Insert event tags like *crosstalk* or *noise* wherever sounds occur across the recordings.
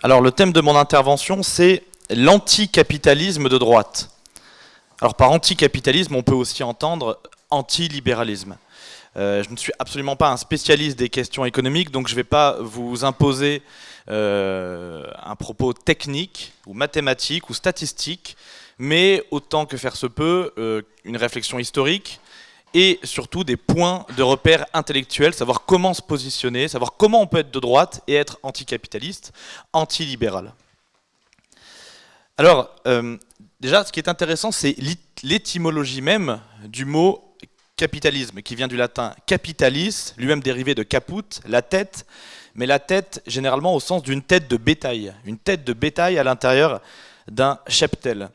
Alors le thème de mon intervention, c'est l'anticapitalisme de droite. Alors par anticapitalisme, on peut aussi entendre antilibéralisme. Euh, je ne suis absolument pas un spécialiste des questions économiques, donc je ne vais pas vous imposer euh, un propos technique ou mathématique ou statistique, mais autant que faire se peut, euh, une réflexion historique et surtout des points de repère intellectuels, savoir comment se positionner, savoir comment on peut être de droite et être anticapitaliste, antilibéral. Alors, euh, déjà, ce qui est intéressant, c'est l'étymologie même du mot capitalisme, qui vient du latin capitalis, lui-même dérivé de caput, la tête, mais la tête généralement au sens d'une tête de bétail, une tête de bétail à l'intérieur d'un cheptel.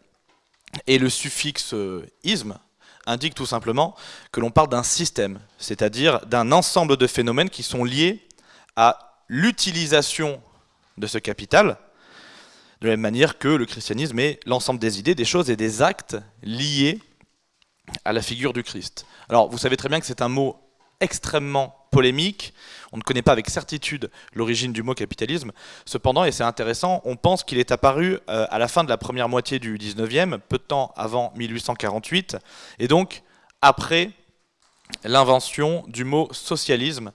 Et le suffixe isme indique tout simplement que l'on parle d'un système, c'est-à-dire d'un ensemble de phénomènes qui sont liés à l'utilisation de ce capital, de la même manière que le christianisme est l'ensemble des idées, des choses et des actes liés à la figure du Christ. Alors vous savez très bien que c'est un mot extrêmement polémique. On ne connaît pas avec certitude l'origine du mot capitalisme. Cependant, et c'est intéressant, on pense qu'il est apparu euh, à la fin de la première moitié du 19e, peu de temps avant 1848, et donc après l'invention du mot socialisme,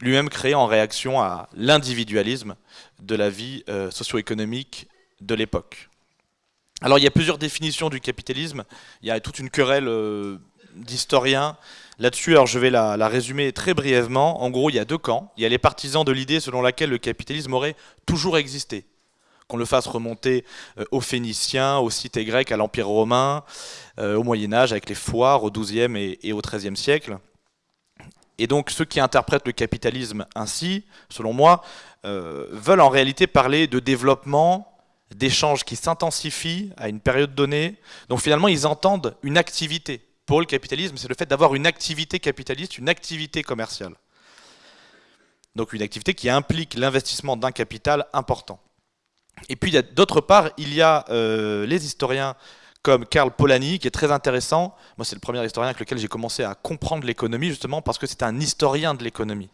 lui-même créé en réaction à l'individualisme de la vie euh, socio-économique de l'époque. Alors il y a plusieurs définitions du capitalisme, il y a toute une querelle euh, d'historiens Là-dessus, je vais la, résumer très brièvement. En gros, il y a deux camps. Il y a les partisans de l'idée selon laquelle le capitalisme aurait toujours existé. Qu'on le fasse remonter euh, aux Phéniciens, aux cités grecques, à l'Empire romain, euh, au Moyen-Âge, avec les foires, au XIIe et, au XIIIe siècle. Et donc ceux qui interprètent le capitalisme ainsi, selon moi, euh, veulent en réalité parler de développement, d'échanges qui s'intensifient à une période donnée. Donc finalement, ils entendent une activité pour le capitalisme, c'est le fait d'avoir une activité capitaliste, une activité commerciale. Donc une activité qui implique l'investissement d'un capital important. Et puis d'autre part, il y a euh, les historiens comme Karl Polanyi, qui est très intéressant. Moi, c'est le premier historien avec lequel j'ai commencé à comprendre l'économie, justement parce que c'est un historien de l'économie.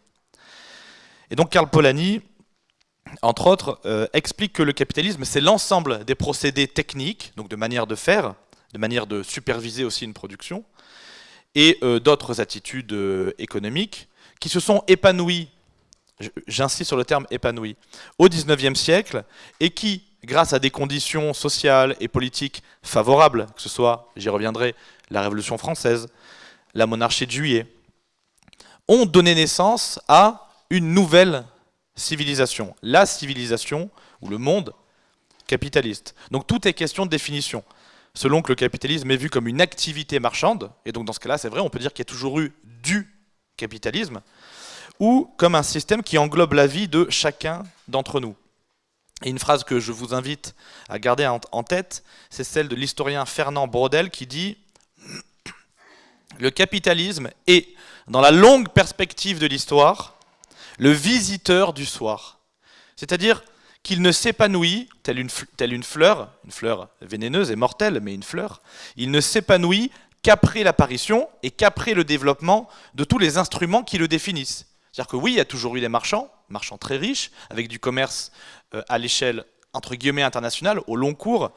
Et donc Karl Polanyi, entre autres, euh, explique que le capitalisme, c'est l'ensemble des procédés techniques, donc de manière de faire, de manière de superviser aussi une production, et euh, d'autres attitudes euh, économiques qui se sont épanouies, j'insiste sur le terme épanouies, au XIXe siècle, et qui, grâce à des conditions sociales et politiques favorables, que ce soit, j'y reviendrai, la Révolution française, la monarchie de juillet, ont donné naissance à une nouvelle civilisation, la civilisation ou le monde capitaliste. Donc tout est question de définition selon que le capitalisme est vu comme une activité marchande, et donc dans ce cas-là, c'est vrai, on peut dire qu'il y a toujours eu du capitalisme, ou comme un système qui englobe la vie de chacun d'entre nous. Et une phrase que je vous invite à garder en tête, c'est celle de l'historien Fernand Brodel qui dit « Le capitalisme est, dans la longue perspective de l'histoire, le visiteur du soir. » C'est-à-dire, qu'il ne s'épanouit, telle une, telle une fleur, une fleur vénéneuse et mortelle, mais une fleur, il ne s'épanouit qu'après l'apparition et qu'après le développement de tous les instruments qui le définissent. C'est-à-dire que oui, il y a toujours eu des marchands, marchands très riches, avec du commerce euh, à l'échelle entre guillemets internationale, au long cours.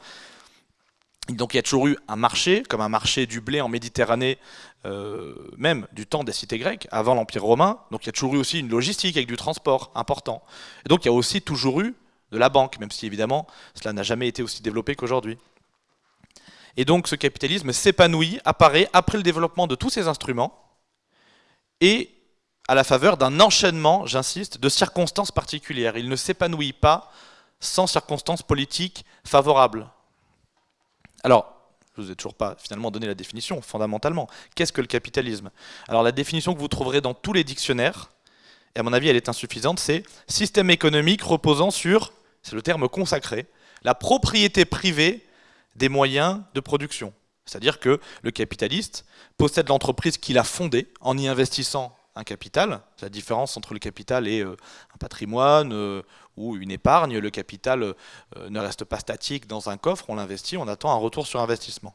Donc il y a toujours eu un marché, comme un marché du blé en Méditerranée, euh, même du temps des cités grecques, avant l'Empire romain. Donc il y a toujours eu aussi une logistique avec du transport important. Et donc il y a aussi toujours eu de la banque, même si évidemment cela n'a jamais été aussi développé qu'aujourd'hui. Et donc ce capitalisme s'épanouit, apparaît après le développement de tous ces instruments et à la faveur d'un enchaînement, j'insiste, de circonstances particulières. Il ne s'épanouit pas sans circonstances politiques favorables. Alors, je ne vous ai toujours pas finalement donné la définition, fondamentalement. Qu'est-ce que le capitalisme? Alors la définition que vous trouverez dans tous les dictionnaires, et à mon avis elle est insuffisante, c'est système économique reposant sur c'est le terme consacré, la propriété privée des moyens de production. C'est-à-dire que le capitaliste possède l'entreprise qu'il a fondée en y investissant un capital. La différence entre le capital et euh, un patrimoine euh, ou une épargne. Le capital euh, ne reste pas statique dans un coffre, on l'investit, on attend un retour sur investissement.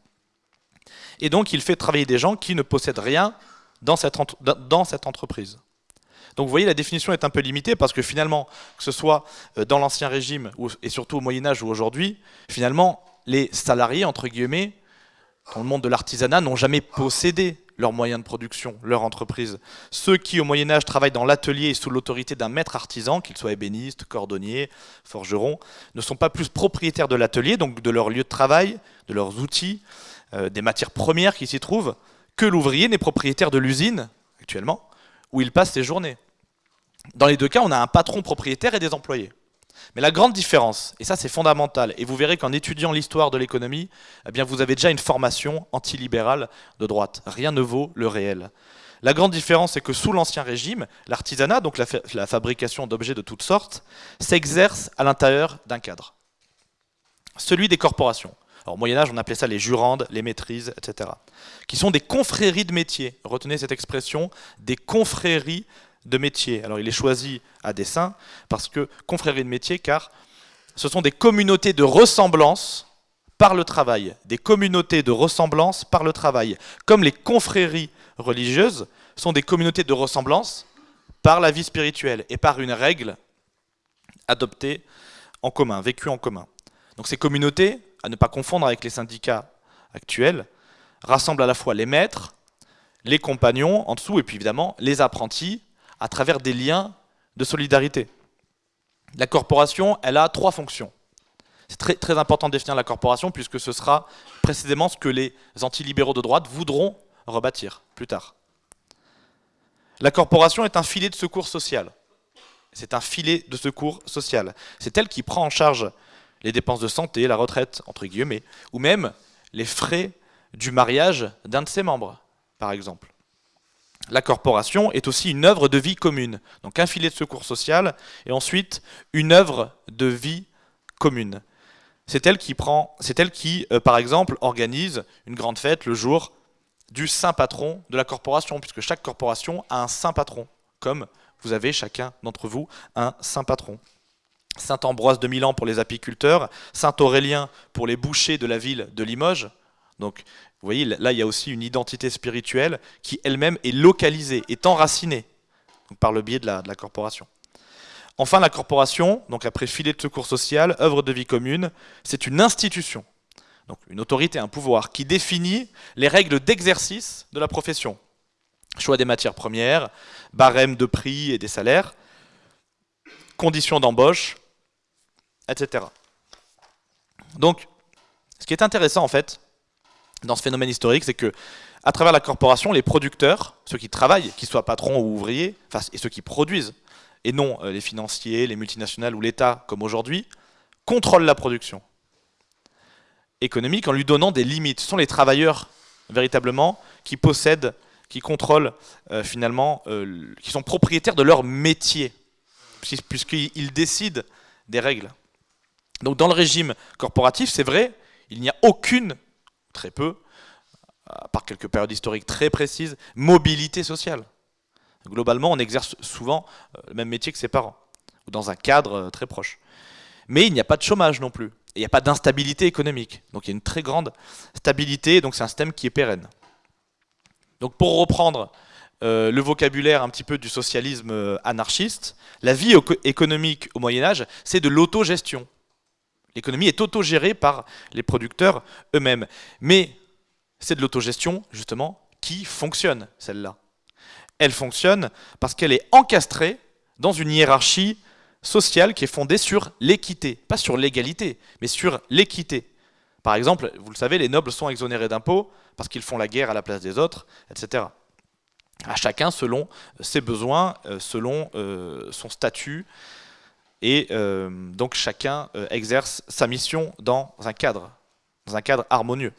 Et donc il fait travailler des gens qui ne possèdent rien dans cette entreprise. Donc vous voyez, la définition est un peu limitée parce que finalement, que ce soit euh, dans l'Ancien Régime et surtout au Moyen Âge ou aujourd'hui, finalement, les salariés, entre guillemets, dans le monde de l'artisanat, n'ont jamais possédé leurs moyens de production, leur entreprise. Ceux qui, au Moyen Âge, travaillent dans l'atelier sous l'autorité d'un maître artisan, qu'il soit ébéniste, cordonnier, forgeron, ne sont pas plus propriétaires de l'atelier, donc de leur lieu de travail, de leurs outils, euh, des matières premières qui s'y trouvent, que l'ouvrier n'est propriétaire de l'usine, actuellement, où il passe ses journées. Dans les deux cas, on a un patron propriétaire et des employés. Mais la grande différence, et ça c'est fondamental, et vous verrez qu'en étudiant l'histoire de l'économie, eh bien vous avez déjà une formation antilibérale de droite. Rien ne vaut le réel. La grande différence, c'est que sous l'Ancien Régime, l'artisanat, donc la, fabrication d'objets de toutes sortes, s'exerce à l'intérieur d'un cadre. Celui des corporations. au Moyen-Âge, on appelait ça les jurandes, les maîtrises, etc. Qui sont des confréries de métiers. Retenez cette expression, des confréries de métier. Alors il est choisi à dessein parce que confrérie de métier, car ce sont des communautés de ressemblance par le travail, des communautés de ressemblance par le travail, comme les confréries religieuses sont des communautés de ressemblance par la vie spirituelle et par une règle adoptée en commun, vécue en commun. Donc ces communautés, à ne pas confondre avec les syndicats actuels, rassemblent à la fois les maîtres, les compagnons en dessous et puis évidemment les apprentis à travers des liens de solidarité. La corporation, elle a trois fonctions. C'est très, très important de définir la corporation puisque ce sera précisément ce que les antilibéraux de droite voudront rebâtir plus tard. La corporation est un filet de secours social. C'est un filet de secours social. C'est elle qui prend en charge les dépenses de santé, la retraite, entre guillemets, ou même les frais du mariage d'un de ses membres, par exemple la corporation est aussi une œuvre de vie commune. Donc un filet de secours social et ensuite une œuvre de vie commune. C'est elle qui, prend, elle qui euh, par exemple, organise une grande fête le jour du saint patron de la corporation, puisque chaque corporation a un saint patron, comme vous avez chacun d'entre vous un saint patron. Saint Ambroise de Milan pour les apiculteurs, Saint Aurélien pour les bouchers de la ville de Limoges. Vous voyez, là, il y a aussi une identité spirituelle qui elle-même est localisée, est enracinée par le biais de la, corporation. Enfin, la corporation, donc après filet de secours social, œuvre de vie commune, c'est une institution, donc une autorité, un pouvoir, qui définit les règles d'exercice de la profession. Choix des matières premières, barème de prix et des salaires, conditions d'embauche, etc. Donc, ce qui est intéressant en fait, dans ce phénomène historique, c'est que à travers la corporation, les producteurs, ceux qui travaillent, qu'ils soient patrons ou ouvriers, et ceux qui produisent, et non euh, les financiers, les multinationales ou l'État comme aujourd'hui, contrôlent la production économique en lui donnant des limites. Ce sont les travailleurs véritablement qui possèdent, qui contrôlent euh, finalement, euh, qui sont propriétaires de leur métier, puisqu'ils décident des règles. Donc dans le régime corporatif, c'est vrai, il n'y a aucune très peu, par quelques périodes historiques très précises, mobilité sociale. Globalement, on exerce souvent euh, le même métier que ses parents, ou dans un cadre euh, très proche. Mais il n'y a pas de chômage non plus, et il n'y a pas d'instabilité économique. Donc il y a une très grande stabilité, donc c'est un système qui est pérenne. Donc pour reprendre euh, le vocabulaire un petit peu du socialisme anarchiste, la vie économique au Moyen Âge, c'est de l'autogestion. L'économie est autogérée par les producteurs eux-mêmes. Mais c'est de l'autogestion, justement, qui fonctionne, celle-là. Elle fonctionne parce qu'elle est encastrée dans une hiérarchie sociale qui est fondée sur l'équité. Pas sur l'égalité, mais sur l'équité. Par exemple, vous le savez, les nobles sont exonérés d'impôts parce qu'ils font la guerre à la place des autres, etc. À chacun selon ses besoins, euh, selon euh, son statut, et euh, donc chacun euh, exerce sa mission dans un cadre, dans un cadre harmonieux.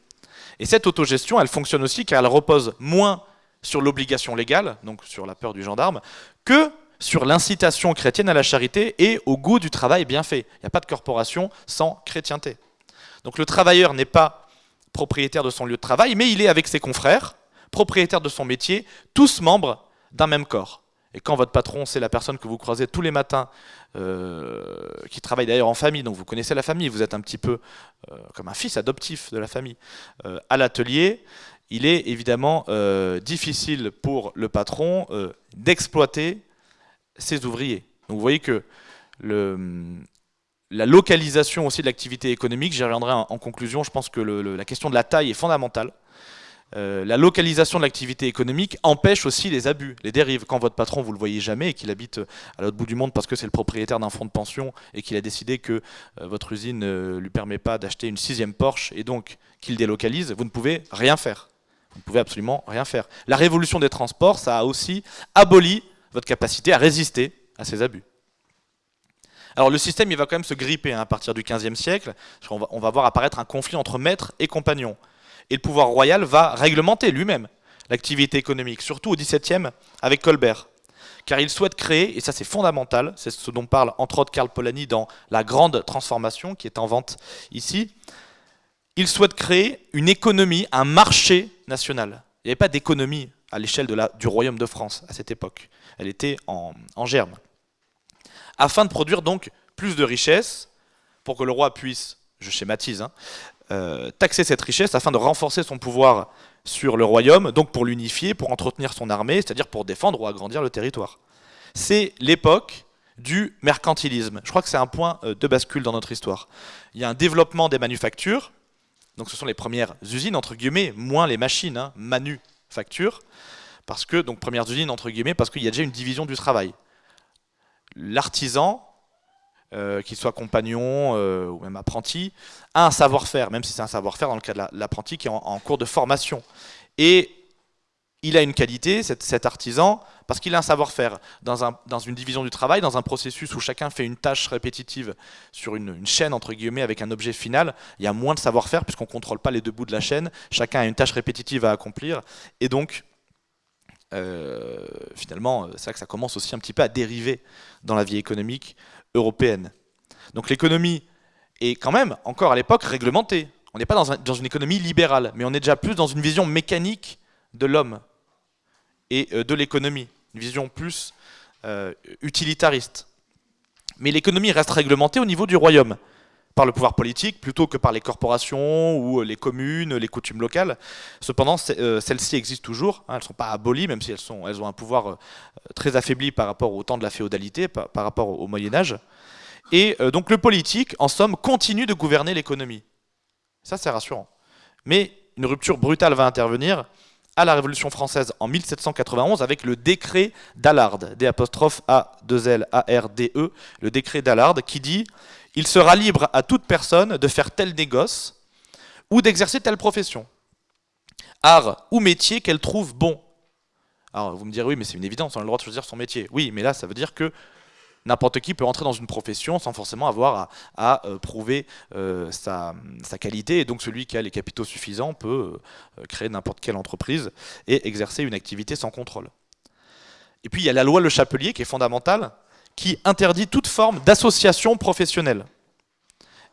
Et cette autogestion, elle fonctionne aussi car elle repose moins sur l'obligation légale, donc sur la peur du gendarme, que sur l'incitation chrétienne à la charité et au goût du travail bien fait. Il n'y a pas de corporation sans chrétienté. Donc le travailleur n'est pas propriétaire de son lieu de travail, mais il est avec ses confrères, propriétaire de son métier, tous membres d'un même corps. Et quand votre patron, c'est la personne que vous croisez tous les matins, euh, qui travaille d'ailleurs en famille, donc vous connaissez la famille, vous êtes un petit peu euh, comme un fils adoptif de la famille, euh, à l'atelier, il est évidemment difficile pour le patron d'exploiter ses ouvriers. Donc vous voyez que la localisation aussi de l'activité économique, j'y reviendrai en, conclusion, je pense que la question de la taille est fondamentale. Euh, la localisation de l'activité économique empêche aussi les abus, les dérives. Quand votre patron, vous le voyez jamais et qu'il habite à l'autre bout du monde parce que c'est le propriétaire d'un fonds de pension et qu'il a décidé que euh, votre usine ne lui permet pas d'acheter une sixième Porsche et donc qu'il délocalise, vous ne pouvez rien faire. Vous ne pouvez absolument rien faire. La révolution des transports, ça a aussi aboli votre capacité à résister à ces abus. Alors le système, il va quand même se gripper hein, à partir du XVe siècle. On va, voir apparaître un conflit entre maîtres et compagnons. Et le pouvoir royal va réglementer lui-même l'activité économique, surtout au XVIIe avec Colbert. Car il souhaite créer, et ça c'est fondamental, c'est ce dont parle entre autres Karl Polanyi dans La Grande Transformation, qui est en vente ici, il souhaite créer une économie, un marché national. Il n'y avait pas d'économie à l'échelle du royaume de France à cette époque. Elle était en, germe. Afin de produire donc plus de richesses, pour que le roi puisse, je schématise, hein, euh, taxer cette richesse afin de renforcer son pouvoir sur le royaume, donc pour l'unifier, pour entretenir son armée, c'est-à-dire pour défendre ou agrandir le territoire. C'est l'époque du mercantilisme. Je crois que c'est un point euh, de bascule dans notre histoire. Il y a un développement des manufactures, donc ce sont les premières usines, entre guillemets, moins les machines, hein, manufactures, parce que, donc premières usines, entre guillemets, parce qu'il y a déjà une division du travail. L'artisan, euh, qu'il soit compagnon euh, ou même apprenti, a un savoir-faire, même si c'est un savoir-faire dans le cas de l'apprenti qui est en, cours de formation. Et il a une qualité, cet, artisan, parce qu'il a un savoir-faire. Dans, une division du travail, dans un processus où chacun fait une tâche répétitive sur une, chaîne, entre guillemets, avec un objet final, il y a moins de savoir-faire puisqu'on ne contrôle pas les deux bouts de la chaîne, chacun a une tâche répétitive à accomplir, et donc, euh, finalement, c'est vrai que ça commence aussi un petit peu à dériver dans la vie économique européenne. Donc l'économie est quand même, encore à l'époque, réglementée. On n'est pas dans, une économie libérale, mais on est déjà plus dans une vision mécanique de l'homme et euh, de l'économie, une vision plus euh, utilitariste. Mais l'économie reste réglementée au niveau du royaume, par le pouvoir politique plutôt que par les corporations ou les communes, les coutumes locales. Cependant, euh, celles-ci existent toujours, hein, elles ne sont pas abolies, même si elles, ont un pouvoir très affaibli par rapport au temps de la féodalité, par, rapport au, Moyen-Âge. Et donc le politique, en somme, continue de gouverner l'économie. Ça, c'est rassurant. Mais une rupture brutale va intervenir à la Révolution française en 1791 avec le décret d'Allard, D apostrophe A 2 L A R D E, le décret d'Allard qui dit il sera libre à toute personne de faire tel négoce ou d'exercer telle profession, art ou métier qu'elle trouve bon. Alors vous me direz oui mais c'est une évidence, on a le droit de choisir son métier. Oui mais là ça veut dire que n'importe qui peut entrer dans une profession sans forcément avoir à, euh, prouver euh, sa, qualité. Et donc celui qui a les capitaux suffisants peut euh, créer n'importe quelle entreprise et exercer une activité sans contrôle. Et puis il y a la loi Le Chapelier qui est fondamentale, qui interdit toute forme d'association professionnelle.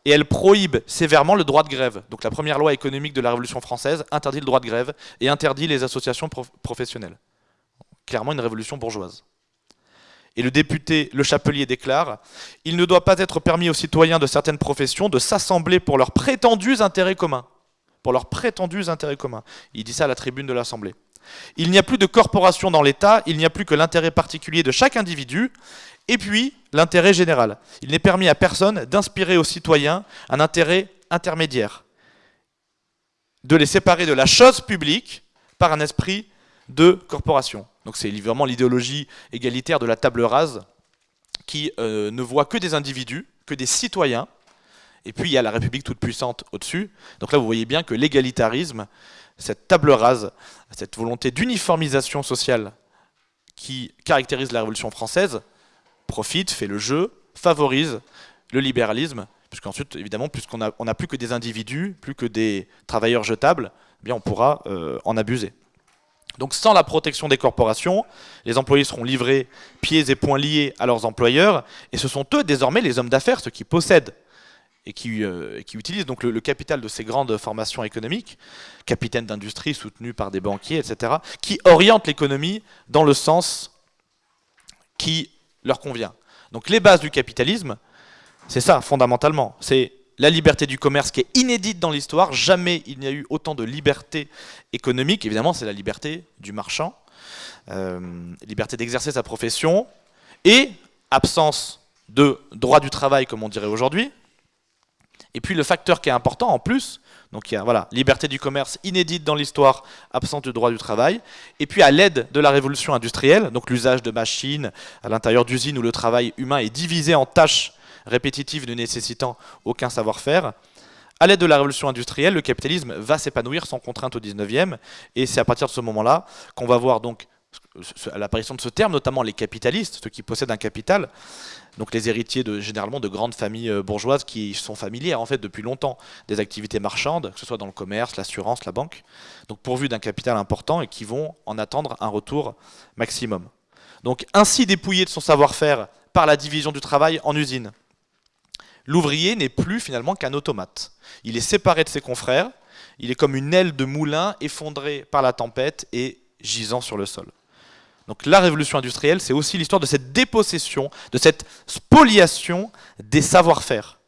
Et elle prohibe sévèrement le droit de grève. Donc la première loi économique de la Révolution française interdit le droit de grève et interdit les associations professionnelles. Clairement une révolution bourgeoise. Et le député Le Chapelier déclare « Il ne doit pas être permis aux citoyens de certaines professions de s'assembler pour leurs prétendus intérêts communs. » Pour leurs prétendus intérêts communs. Il dit ça à la tribune de l'Assemblée. Il n'y a plus de corporation dans l'État, il n'y a plus que l'intérêt particulier de chaque individu, et puis l'intérêt général. Il n'est permis à personne d'inspirer aux citoyens un intérêt intermédiaire, de les séparer de la chose publique par un esprit de corporation. Donc c'est vraiment l'idéologie égalitaire de la table rase qui euh, ne voit que des individus, que des citoyens, et puis il y a la République toute puissante au-dessus. Donc là vous voyez bien que l'égalitarisme, cette table rase, cette volonté d'uniformisation sociale qui caractérise la Révolution française, profite, fait le jeu, favorise le libéralisme, puisqu'ensuite, évidemment, puisqu'on n'a plus que des individus, plus que des travailleurs jetables, eh bien on pourra euh, en abuser. Donc sans la protection des corporations, les employés seront livrés pieds et poings liés à leurs employeurs, et ce sont eux désormais les hommes d'affaires, ceux qui possèdent et qui, euh, utilisent donc le, capital de ces grandes formations économiques, capitaines d'industrie soutenus par des banquiers, etc., qui orientent l'économie dans le sens qui leur convient. Donc les bases du capitalisme, c'est ça fondamentalement, c'est la liberté du commerce qui est inédite dans l'histoire. Jamais il n'y a eu autant de liberté économique. Évidemment, c'est la liberté du marchand, euh, liberté d'exercer sa profession et absence de droit du travail, comme on dirait aujourd'hui. Et puis le facteur qui est important en plus, donc il y a voilà, liberté du commerce inédite dans l'histoire, absence de droit du travail. Et puis à l'aide de la révolution industrielle, donc l'usage de machines à l'intérieur d'usines où le travail humain est divisé en tâches répétitives ne nécessitant aucun savoir-faire, à l'aide de la révolution industrielle, le capitalisme va s'épanouir sans contrainte au 19e, et c'est à partir de ce moment-là qu'on va voir donc l'apparition de ce terme, notamment les capitalistes, ceux qui possèdent un capital, donc les héritiers de, généralement de grandes familles euh, bourgeoises qui sont familières en fait depuis longtemps des activités marchandes, que ce soit dans le commerce, l'assurance, la banque, donc pourvus d'un capital important et qui vont en attendre un retour maximum. Donc ainsi dépouillé de son savoir-faire par la division du travail en usine, l'ouvrier n'est plus finalement qu'un automate. Il est séparé de ses confrères, il est comme une aile de moulin effondrée par la tempête et gisant sur le sol. Donc la révolution industrielle, c'est aussi l'histoire de cette dépossession, de cette spoliation des savoir-faire,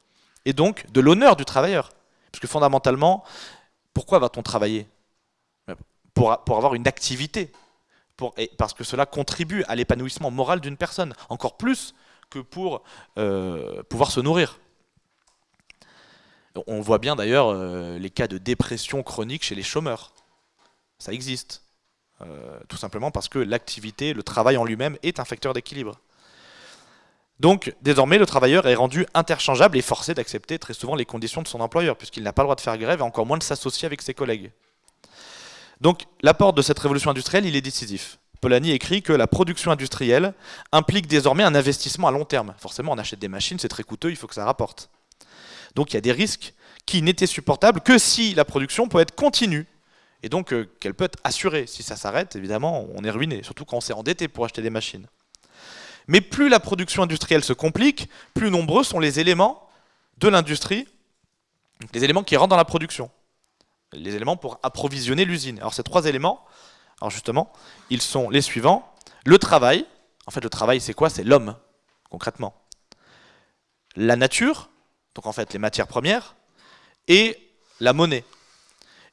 et donc de l'honneur du travailleur. Parce que fondamentalement, pourquoi va-t-on travailler pour, avoir une activité, parce que cela contribue à l'épanouissement moral d'une personne, encore plus que pour euh, pouvoir se nourrir. On voit bien d'ailleurs euh, les cas de dépression chronique chez les chômeurs. Ça existe. Euh, tout simplement parce que l'activité, le travail en lui-même est un facteur d'équilibre. Donc, désormais, le travailleur est rendu interchangeable et forcé d'accepter très souvent les conditions de son employeur, puisqu'il n'a pas le droit de faire grève et encore moins de s'associer avec ses collègues. Donc, l'apport de cette révolution industrielle, il est décisif. Polanyi écrit que la production industrielle implique désormais un investissement à long terme. Forcément, on achète des machines, c'est très coûteux, il faut que ça rapporte. Donc il y a des risques qui n'étaient supportables que si la production peut être continue et donc euh, qu'elle peut être assurée. Si ça s'arrête, évidemment, on est ruiné, surtout quand on s'est endetté pour acheter des machines. Mais plus la production industrielle se complique, plus nombreux sont les éléments de l'industrie, les éléments qui rentrent dans la production, les éléments pour approvisionner l'usine. Alors ces trois éléments, alors justement, ils sont les suivants. Le travail, en fait le travail c'est quoi? C'est l'homme, concrètement. La nature, donc en fait les matières premières, et la monnaie.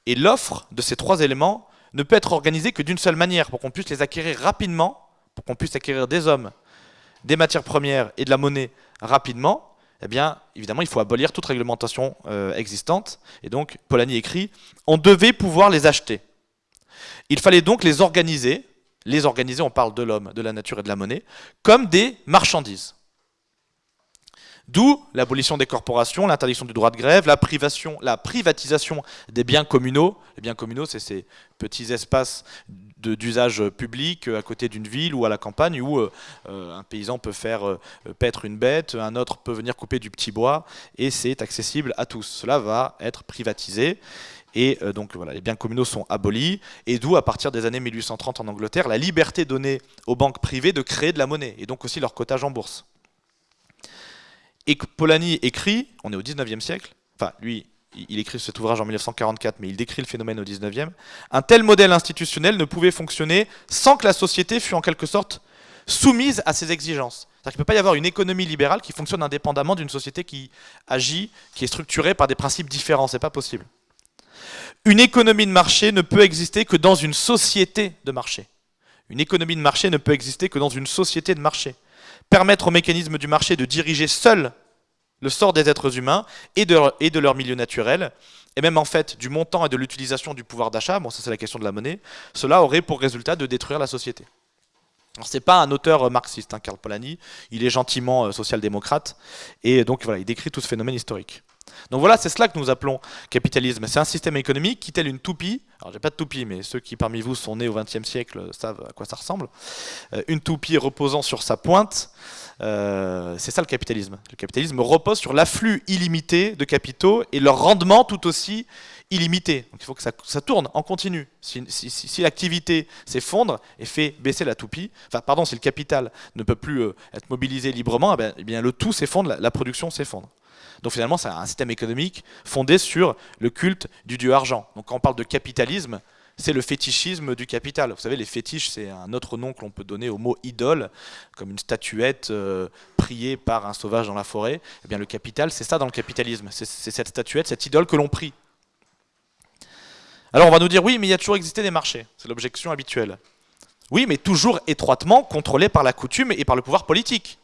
Et l'offre de ces trois éléments ne peut être organisée que d'une seule manière, pour qu'on puisse les acquérir rapidement, pour qu'on puisse acquérir des hommes, des matières premières et de la monnaie rapidement, eh bien, évidemment, il faut abolir toute réglementation euh, existante. Et donc, Polanyi écrit, on devait pouvoir les acheter. Il fallait donc les organiser, les organiser, on parle de l'homme, de la nature et de la monnaie, comme des marchandises. D'où l'abolition des corporations, l'interdiction du droit de grève, la, privation, la privatisation des biens communaux. Les biens communaux, c'est ces petits espaces d'usage public à côté d'une ville ou à la campagne où euh, euh, un paysan peut faire euh, paître une bête, un autre peut venir couper du petit bois et c'est accessible à tous. Cela va être privatisé. Et donc voilà, les biens communaux sont abolis, et d'où, à partir des années 1830 en Angleterre, la liberté donnée aux banques privées de créer de la monnaie, et donc aussi leur cotage en bourse. Et Polanyi écrit, on est au 19e siècle, enfin lui, il écrit cet ouvrage en 1944, mais il décrit le phénomène au 19e, un tel modèle institutionnel ne pouvait fonctionner sans que la société fût en quelque sorte soumise à ses exigences. C'est-à-dire qu'il ne peut pas y avoir une économie libérale qui fonctionne indépendamment d'une société qui agit, qui est structurée par des principes différents, c'est pas possible. Une économie de marché ne peut exister que dans une société de marché. Une économie de marché ne peut exister que dans une société de marché permettre aux mécanismes du marché de diriger seul le sort des êtres humains et de, leur, milieu naturel, et même en fait du montant et de l'utilisation du pouvoir d'achat, bon ça c'est la question de la monnaie, cela aurait pour résultat de détruire la société. Ce n'est pas un auteur marxiste, hein, Karl Polanyi, il est gentiment euh, social-démocrate, et donc voilà, il décrit tout ce phénomène historique. Donc voilà, c'est cela que nous appelons capitalisme. C'est un système économique qui, tel une toupie, alors j'ai pas de toupie, mais ceux qui parmi vous sont nés au XXe siècle savent à quoi ça ressemble, euh, une toupie reposant sur sa pointe, euh, c'est ça le capitalisme. Le capitalisme repose sur l'afflux illimité de capitaux et leur rendement tout aussi illimité. Donc il faut que ça, tourne en continu. Si, l'activité s'effondre et fait baisser la toupie, enfin pardon, si le capital ne peut plus euh, être mobilisé librement, eh bien, eh bien, le tout s'effondre, la production s'effondre. Donc finalement, c'est un système économique fondé sur le culte du dieu argent. Donc quand on parle de capitalisme, c'est le fétichisme du capital. Vous savez, les fétiches, c'est un autre nom que l'on peut donner au mot idole, comme une statuette euh, priée par un sauvage dans la forêt. Eh bien, le capital, c'est ça dans le capitalisme. C'est cette statuette, cette idole que l'on prie. Alors on va nous dire, oui, mais il y a toujours existé des marchés. C'est l'objection habituelle. Oui, mais toujours étroitement contrôlé par la coutume et par le pouvoir politique.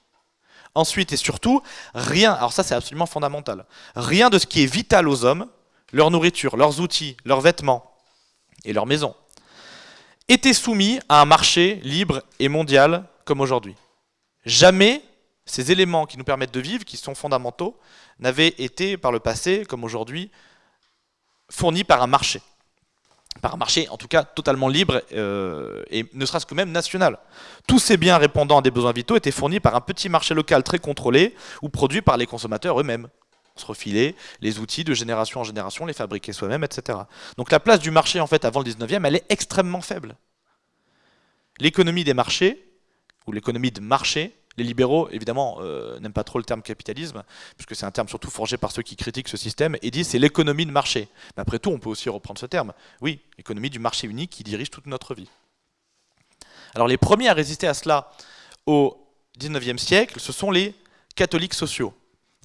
Ensuite et surtout, rien, alors ça c'est absolument fondamental, rien de ce qui est vital aux hommes, leur nourriture, leurs outils, leurs vêtements et leurs maisons, était soumis à un marché libre et mondial comme aujourd'hui. Jamais ces éléments qui nous permettent de vivre, qui sont fondamentaux, n'avaient été par le passé, comme aujourd'hui, fournis par un marché par un marché en tout cas totalement libre euh, et ne serait-ce que même national. Tous ces biens répondant à des besoins vitaux étaient fournis par un petit marché local très contrôlé ou produits par les consommateurs eux-mêmes. On se refilait les outils de génération en génération, les fabriquer soi-même, etc. Donc la place du marché en fait avant le 19e, elle est extrêmement faible. L'économie des marchés, ou l'économie de marché, les libéraux, évidemment, euh, n'aiment pas trop le terme capitalisme, puisque c'est un terme surtout forgé par ceux qui critiquent ce système, et disent c'est l'économie de marché. Mais après tout, on peut aussi reprendre ce terme. Oui, l'économie du marché unique qui dirige toute notre vie. Alors les premiers à résister à cela au 19e siècle, ce sont les catholiques sociaux.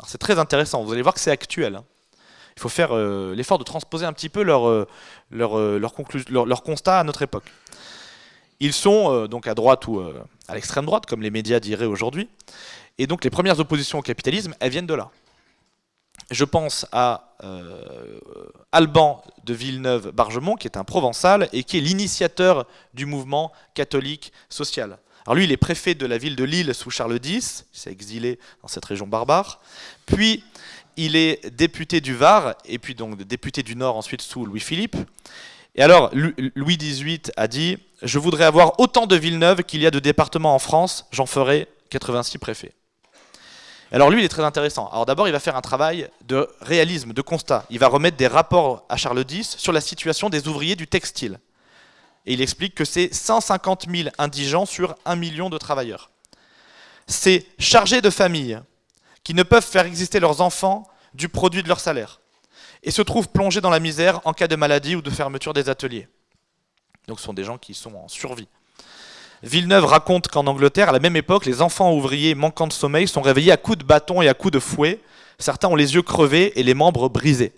C'est très intéressant, vous allez voir que c'est actuel. Hein. Il faut faire euh, l'effort de transposer un petit peu leur, euh, constat à notre époque. Ils sont euh, donc à droite ou euh, à l'extrême droite, comme les médias diraient aujourd'hui. Et donc les premières oppositions au capitalisme, elles viennent de là. Je pense à euh, Alban de Villeneuve-Bargemont, qui est un provençal et qui est l'initiateur du mouvement catholique social. Alors lui, il est préfet de la ville de Lille sous Charles X, il s'est exilé dans cette région barbare. Puis, il est député du Var, et puis donc député du Nord ensuite sous Louis-Philippe. Et alors, Louis XVIII a dit « Je voudrais avoir autant de Villeneuve qu'il y a de départements en France, j'en ferai 86 préfets. » Alors lui, il est très intéressant. Alors d'abord, il va faire un travail de réalisme, de constat. Il va remettre des rapports à Charles X sur la situation des ouvriers du textile. Et il explique que c'est 150 000 indigents sur 1 million de travailleurs. C'est chargés de famille qui ne peuvent faire exister leurs enfants du produit de leur salaire et se trouvent plongés dans la misère en cas de maladie ou de fermeture des ateliers. Donc ce sont des gens qui sont en survie. Villeneuve raconte qu'en Angleterre, à la même époque, les enfants ouvriers manquant de sommeil sont réveillés à coups de bâton et à coups de fouet. Certains ont les yeux crevés et les membres brisés.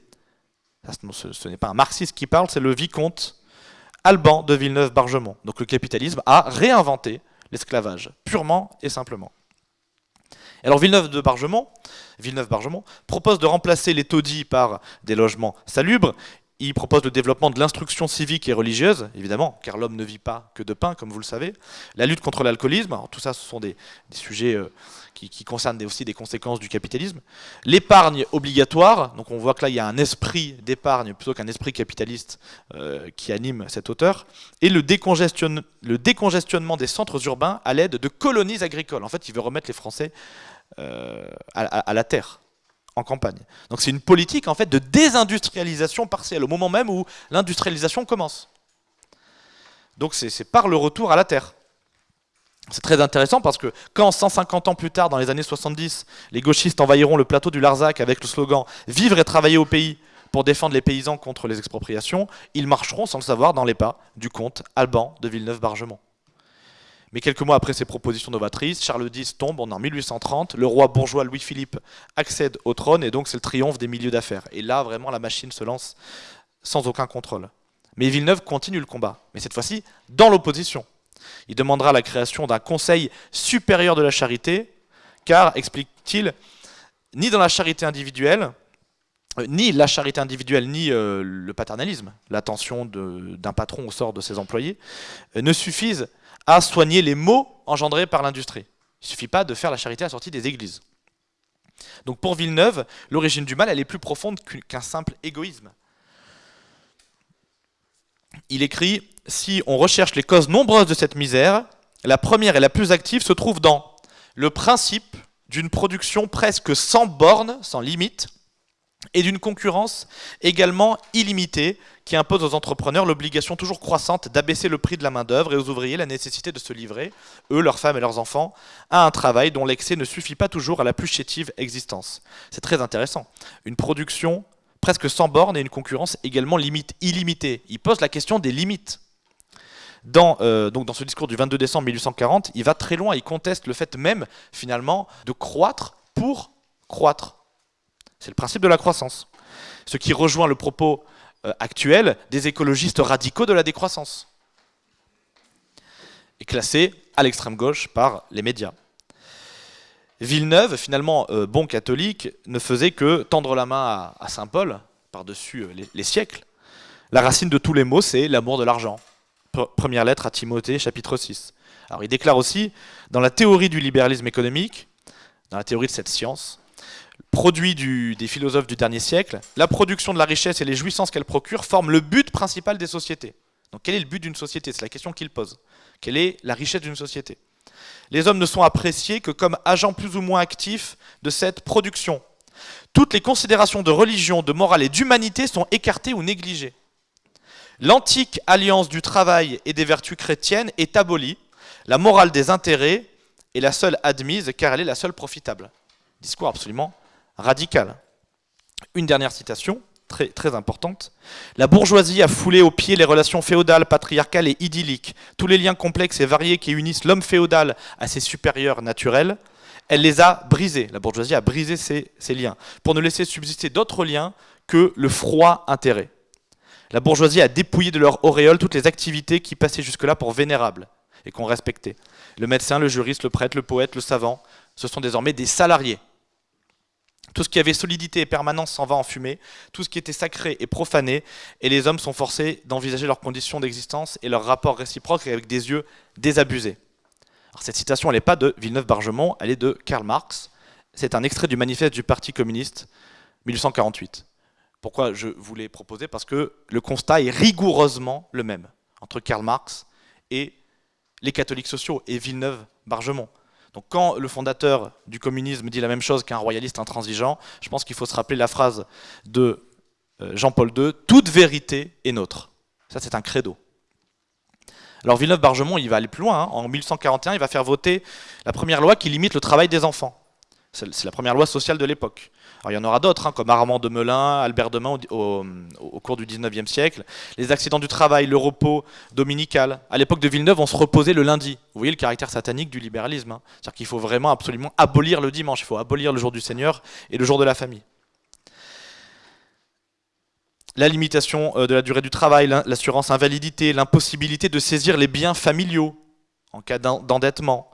ce, n'est pas un marxiste qui parle, c'est le vicomte Alban de Villeneuve-Bargemont. Donc le capitalisme a réinventé l'esclavage, purement et simplement. Alors Villeneuve de Bargemont, Villeneuve Bargemont propose de remplacer les taudis par des logements salubres. Il propose le développement de l'instruction civique et religieuse, évidemment, car l'homme ne vit pas que de pain, comme vous le savez. La lutte contre l'alcoolisme, tout ça, ce sont des, sujets euh, qui, concernent aussi des conséquences du capitalisme. L'épargne obligatoire, donc on voit que là, il y a un esprit d'épargne plutôt qu'un esprit capitaliste euh, qui anime cet auteur. Et le, décongestionnement des centres urbains à l'aide de colonies agricoles. En fait, il veut remettre les Français euh, à, la terre, en campagne. Donc c'est une politique en fait de désindustrialisation partielle, au moment même où l'industrialisation commence. Donc c'est par le retour à la terre. C'est très intéressant parce que quand 150 ans plus tard, dans les années 70, les gauchistes envahiront le plateau du Larzac avec le slogan « Vivre et travailler au pays » pour défendre les paysans contre les expropriations, ils marcheront sans le savoir dans les pas du comte Alban de Villeneuve-Bargemont. Mais quelques mois après ces propositions novatrices, Charles X tombe, en 1830, le roi bourgeois Louis-Philippe accède au trône, et donc c'est le triomphe des milieux d'affaires. Et là, vraiment, la machine se lance sans aucun contrôle. Mais Villeneuve continue le combat, mais cette fois-ci dans l'opposition. Il demandera la création d'un conseil supérieur de la charité, car, explique-t-il, ni dans la charité individuelle, euh, ni la charité individuelle, ni euh, le paternalisme, l'attention d'un patron au sort de ses employés, euh, ne suffisent à soigner les maux engendrés par l'industrie. Il ne suffit pas de faire la charité à la sortie des églises. Donc pour Villeneuve, l'origine du mal, elle est plus profonde qu'un simple égoïsme. Il écrit « Si on recherche les causes nombreuses de cette misère, la première et la plus active se trouve dans le principe d'une production presque sans bornes, sans limite, et d'une concurrence également illimitée qui impose aux entrepreneurs l'obligation toujours croissante d'abaisser le prix de la main-d'œuvre et aux ouvriers la nécessité de se livrer, eux, leurs femmes et leurs enfants, à un travail dont l'excès ne suffit pas toujours à la plus chétive existence. C'est très intéressant. Une production presque sans bornes et une concurrence également limite, illimitée. Il pose la question des limites. Dans, euh, donc dans ce discours du 22 décembre 1840, il va très loin, il conteste le fait même, finalement, de croître pour croître. C'est le principe de la croissance. Ce qui rejoint le propos euh, actuel des écologistes radicaux de la décroissance. et classé à l'extrême gauche par les médias. Villeneuve, finalement euh, bon catholique, ne faisait que tendre la main à, Saint Paul, par-dessus euh, les, siècles. La racine de tous les maux, c'est l'amour de l'argent. Première lettre à Timothée, chapitre 6. Alors il déclare aussi, dans la théorie du libéralisme économique, dans la théorie de cette science, produit des philosophes du dernier siècle, la production de la richesse et les jouissances qu'elle procure forment le but principal des sociétés. Donc quel est le but d'une société? C'est la question qu'il pose. Quelle est la richesse d'une société? Les hommes ne sont appréciés que comme agents plus ou moins actifs de cette production. Toutes les considérations de religion, de morale et d'humanité sont écartées ou négligées. L'antique alliance du travail et des vertus chrétiennes est abolie. La morale des intérêts est la seule admise car elle est la seule profitable. Discours absolument radical. Une dernière citation très, importante. La bourgeoisie a foulé aux pieds les relations féodales, patriarcales et idylliques, tous les liens complexes et variés qui unissent l'homme féodal à ses supérieurs naturels. Elle les a brisés, la bourgeoisie a brisé ces, ces liens, pour ne laisser subsister d'autres liens que le froid intérêt. La bourgeoisie a dépouillé de leur auréole toutes les activités qui passaient jusque-là pour vénérables et qu'on respectait. Le médecin, le juriste, le prêtre, le poète, le savant, ce sont désormais des salariés tout ce qui avait solidité et permanence s'en va en fumée, tout ce qui était sacré est profané, et les hommes sont forcés d'envisager leurs conditions d'existence et leurs rapports réciproques avec des yeux désabusés. cette citation, n'est pas de Villeneuve-Bargemont, elle est de Karl Marx. C'est un extrait du manifeste du Parti communiste, 1848. Pourquoi je vous l'ai proposé Parce que le constat est rigoureusement le même entre Karl Marx et les catholiques sociaux et Villeneuve-Bargemont. Donc quand le fondateur du communisme dit la même chose qu'un royaliste intransigeant, je pense qu'il faut se rappeler la phrase de euh, Jean-Paul II, « Toute vérité est nôtre ». Ça, c'est un credo. Alors Villeneuve-Bargemont, il va aller plus loin. Hein. En 1841, il va faire voter la première loi qui limite le travail des enfants. C'est la première loi sociale de l'époque. il y en aura d'autres, hein, comme Armand de Melun, Albert Demain au, au, cours du 19e siècle. Les accidents du travail, le repos dominical. À l'époque de Villeneuve, on se reposait le lundi. Vous voyez le caractère satanique du libéralisme. Hein. C'est-à-dire qu'il faut vraiment absolument abolir le dimanche. Il faut abolir le jour du Seigneur et le jour de la famille. La limitation euh, de la durée du travail, l'assurance invalidité, l'impossibilité de saisir les biens familiaux en cas d'endettement.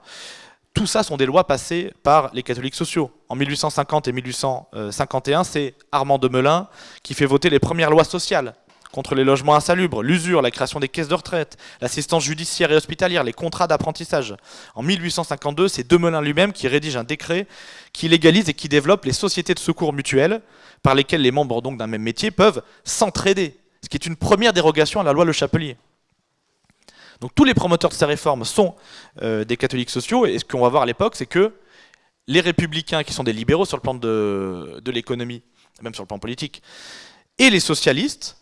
Tout ça sont des lois passées par les catholiques sociaux. En 1850 et 1851, c'est Armand de Melun qui fait voter les premières lois sociales contre les logements insalubres, l'usure, la création des caisses de retraite, l'assistance judiciaire et hospitalière, les contrats d'apprentissage. En 1852, c'est Demelin lui-même qui rédige un décret qui légalise et qui développe les sociétés de secours mutuels par lesquelles les membres d'un même métier peuvent s'entraider, ce qui est une première dérogation à la loi Le Chapelier. Donc tous les promoteurs de ces réformes sont euh, des catholiques sociaux, et ce qu'on va voir à l'époque, c'est que les républicains, qui sont des libéraux sur le plan de, l'économie, même sur le plan politique, et les socialistes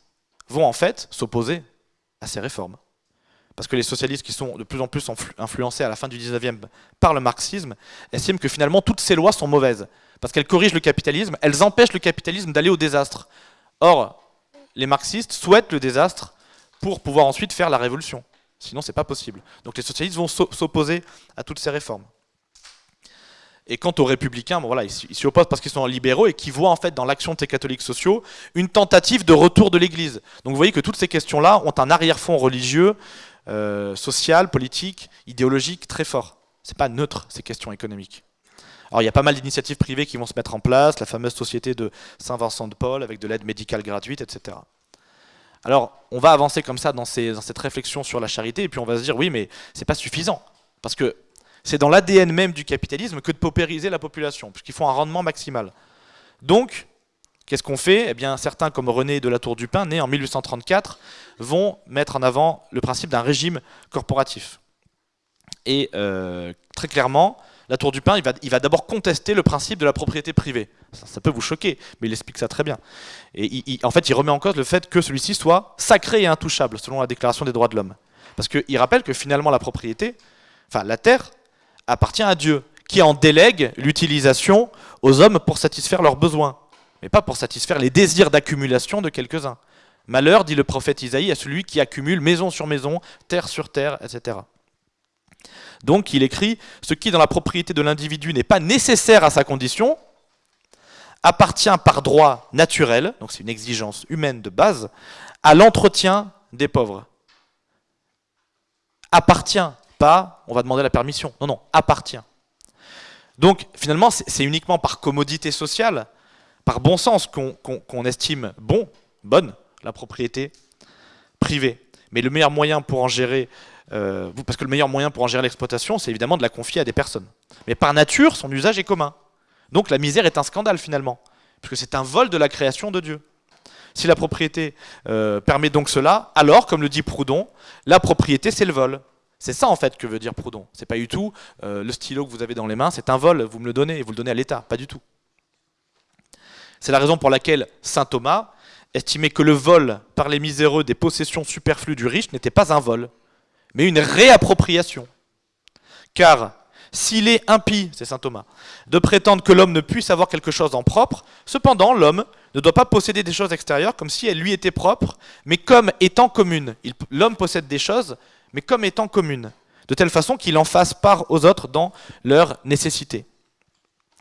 vont en fait s'opposer à ces réformes. Parce que les socialistes qui sont de plus en plus influencés à la fin du 19e par le marxisme, estiment que finalement toutes ces lois sont mauvaises. Parce qu'elles corrigent le capitalisme, elles empêchent le capitalisme d'aller au désastre. Or, les marxistes souhaitent le désastre pour pouvoir ensuite faire la révolution. Sinon, c'est pas possible. Donc les socialistes vont s'opposer à toutes ces réformes. Et quant aux républicains, voilà, ils s'y opposent parce qu'ils sont libéraux et qui voient en fait dans l'action de ces catholiques sociaux une tentative de retour de l'Église. Donc vous voyez que toutes ces questions-là ont un arrière-fond religieux, euh, social, politique, idéologique très fort. C'est pas neutre ces questions économiques. Alors il y a pas mal d'initiatives privées qui vont se mettre en place, la fameuse société de Saint-Vincent de Paul avec de l'aide médicale gratuite, etc. Alors, on va avancer comme ça dans, cette réflexion sur la charité, et puis on va se dire, oui, mais c'est pas suffisant. Parce que c'est dans l'ADN même du capitalisme que de paupériser la population, puisqu'ils font un rendement maximal. Donc, qu'est-ce qu'on fait? Eh bien, certains, comme René de la Tour du Pin, né en 1834, vont mettre en avant le principe d'un régime corporatif. Et euh, très clairement, la Tour du Pin, il va, d'abord contester le principe de la propriété privée. Ça, peut vous choquer, mais il explique ça très bien. Et en fait, il remet en cause le fait que celui-ci soit sacré et intouchable, selon la Déclaration des droits de l'homme. Parce qu'il rappelle que finalement, la propriété, enfin la terre, appartient à Dieu, qui en délègue l'utilisation aux hommes pour satisfaire leurs besoins, mais pas pour satisfaire les désirs d'accumulation de quelques-uns. Malheur, dit le prophète Isaïe, à celui qui accumule maison sur maison, terre sur terre, etc. Donc il écrit « Ce qui dans la propriété de l'individu n'est pas nécessaire à sa condition, appartient par droit naturel, donc c'est une exigence humaine de base, à l'entretien des pauvres. Appartient pas on va demander la permission. Non, non, appartient. Donc finalement, c'est uniquement par commodité sociale, par bon sens qu'on estime bon, bonne la propriété privée. Mais le meilleur moyen pour en gérer, euh, parce que le meilleur moyen pour en gérer l'exploitation, c'est évidemment de la confier à des personnes. Mais par nature, son usage est commun. Donc la misère est un scandale finalement, puisque c'est un vol de la création de Dieu. Si la propriété euh, permet donc cela, alors, comme le dit Proudhon, la propriété c'est le vol. C'est ça en fait que veut dire Proudhon. C'est pas du tout euh, le stylo que vous avez dans les mains, c'est un vol, vous me le donnez et vous le donnez à l'État, pas du tout. C'est la raison pour laquelle saint Thomas estimait que le vol par les miséreux des possessions superflues du riche n'était pas un vol, mais une réappropriation. Car s'il est impie, c'est saint Thomas, de prétendre que l'homme ne puisse avoir quelque chose en propre, cependant l'homme ne doit pas posséder des choses extérieures comme si elles lui étaient propres, mais comme étant communes. L'homme possède des choses, mais comme étant communes, de telle façon qu'il en fasse part aux autres dans leur nécessité.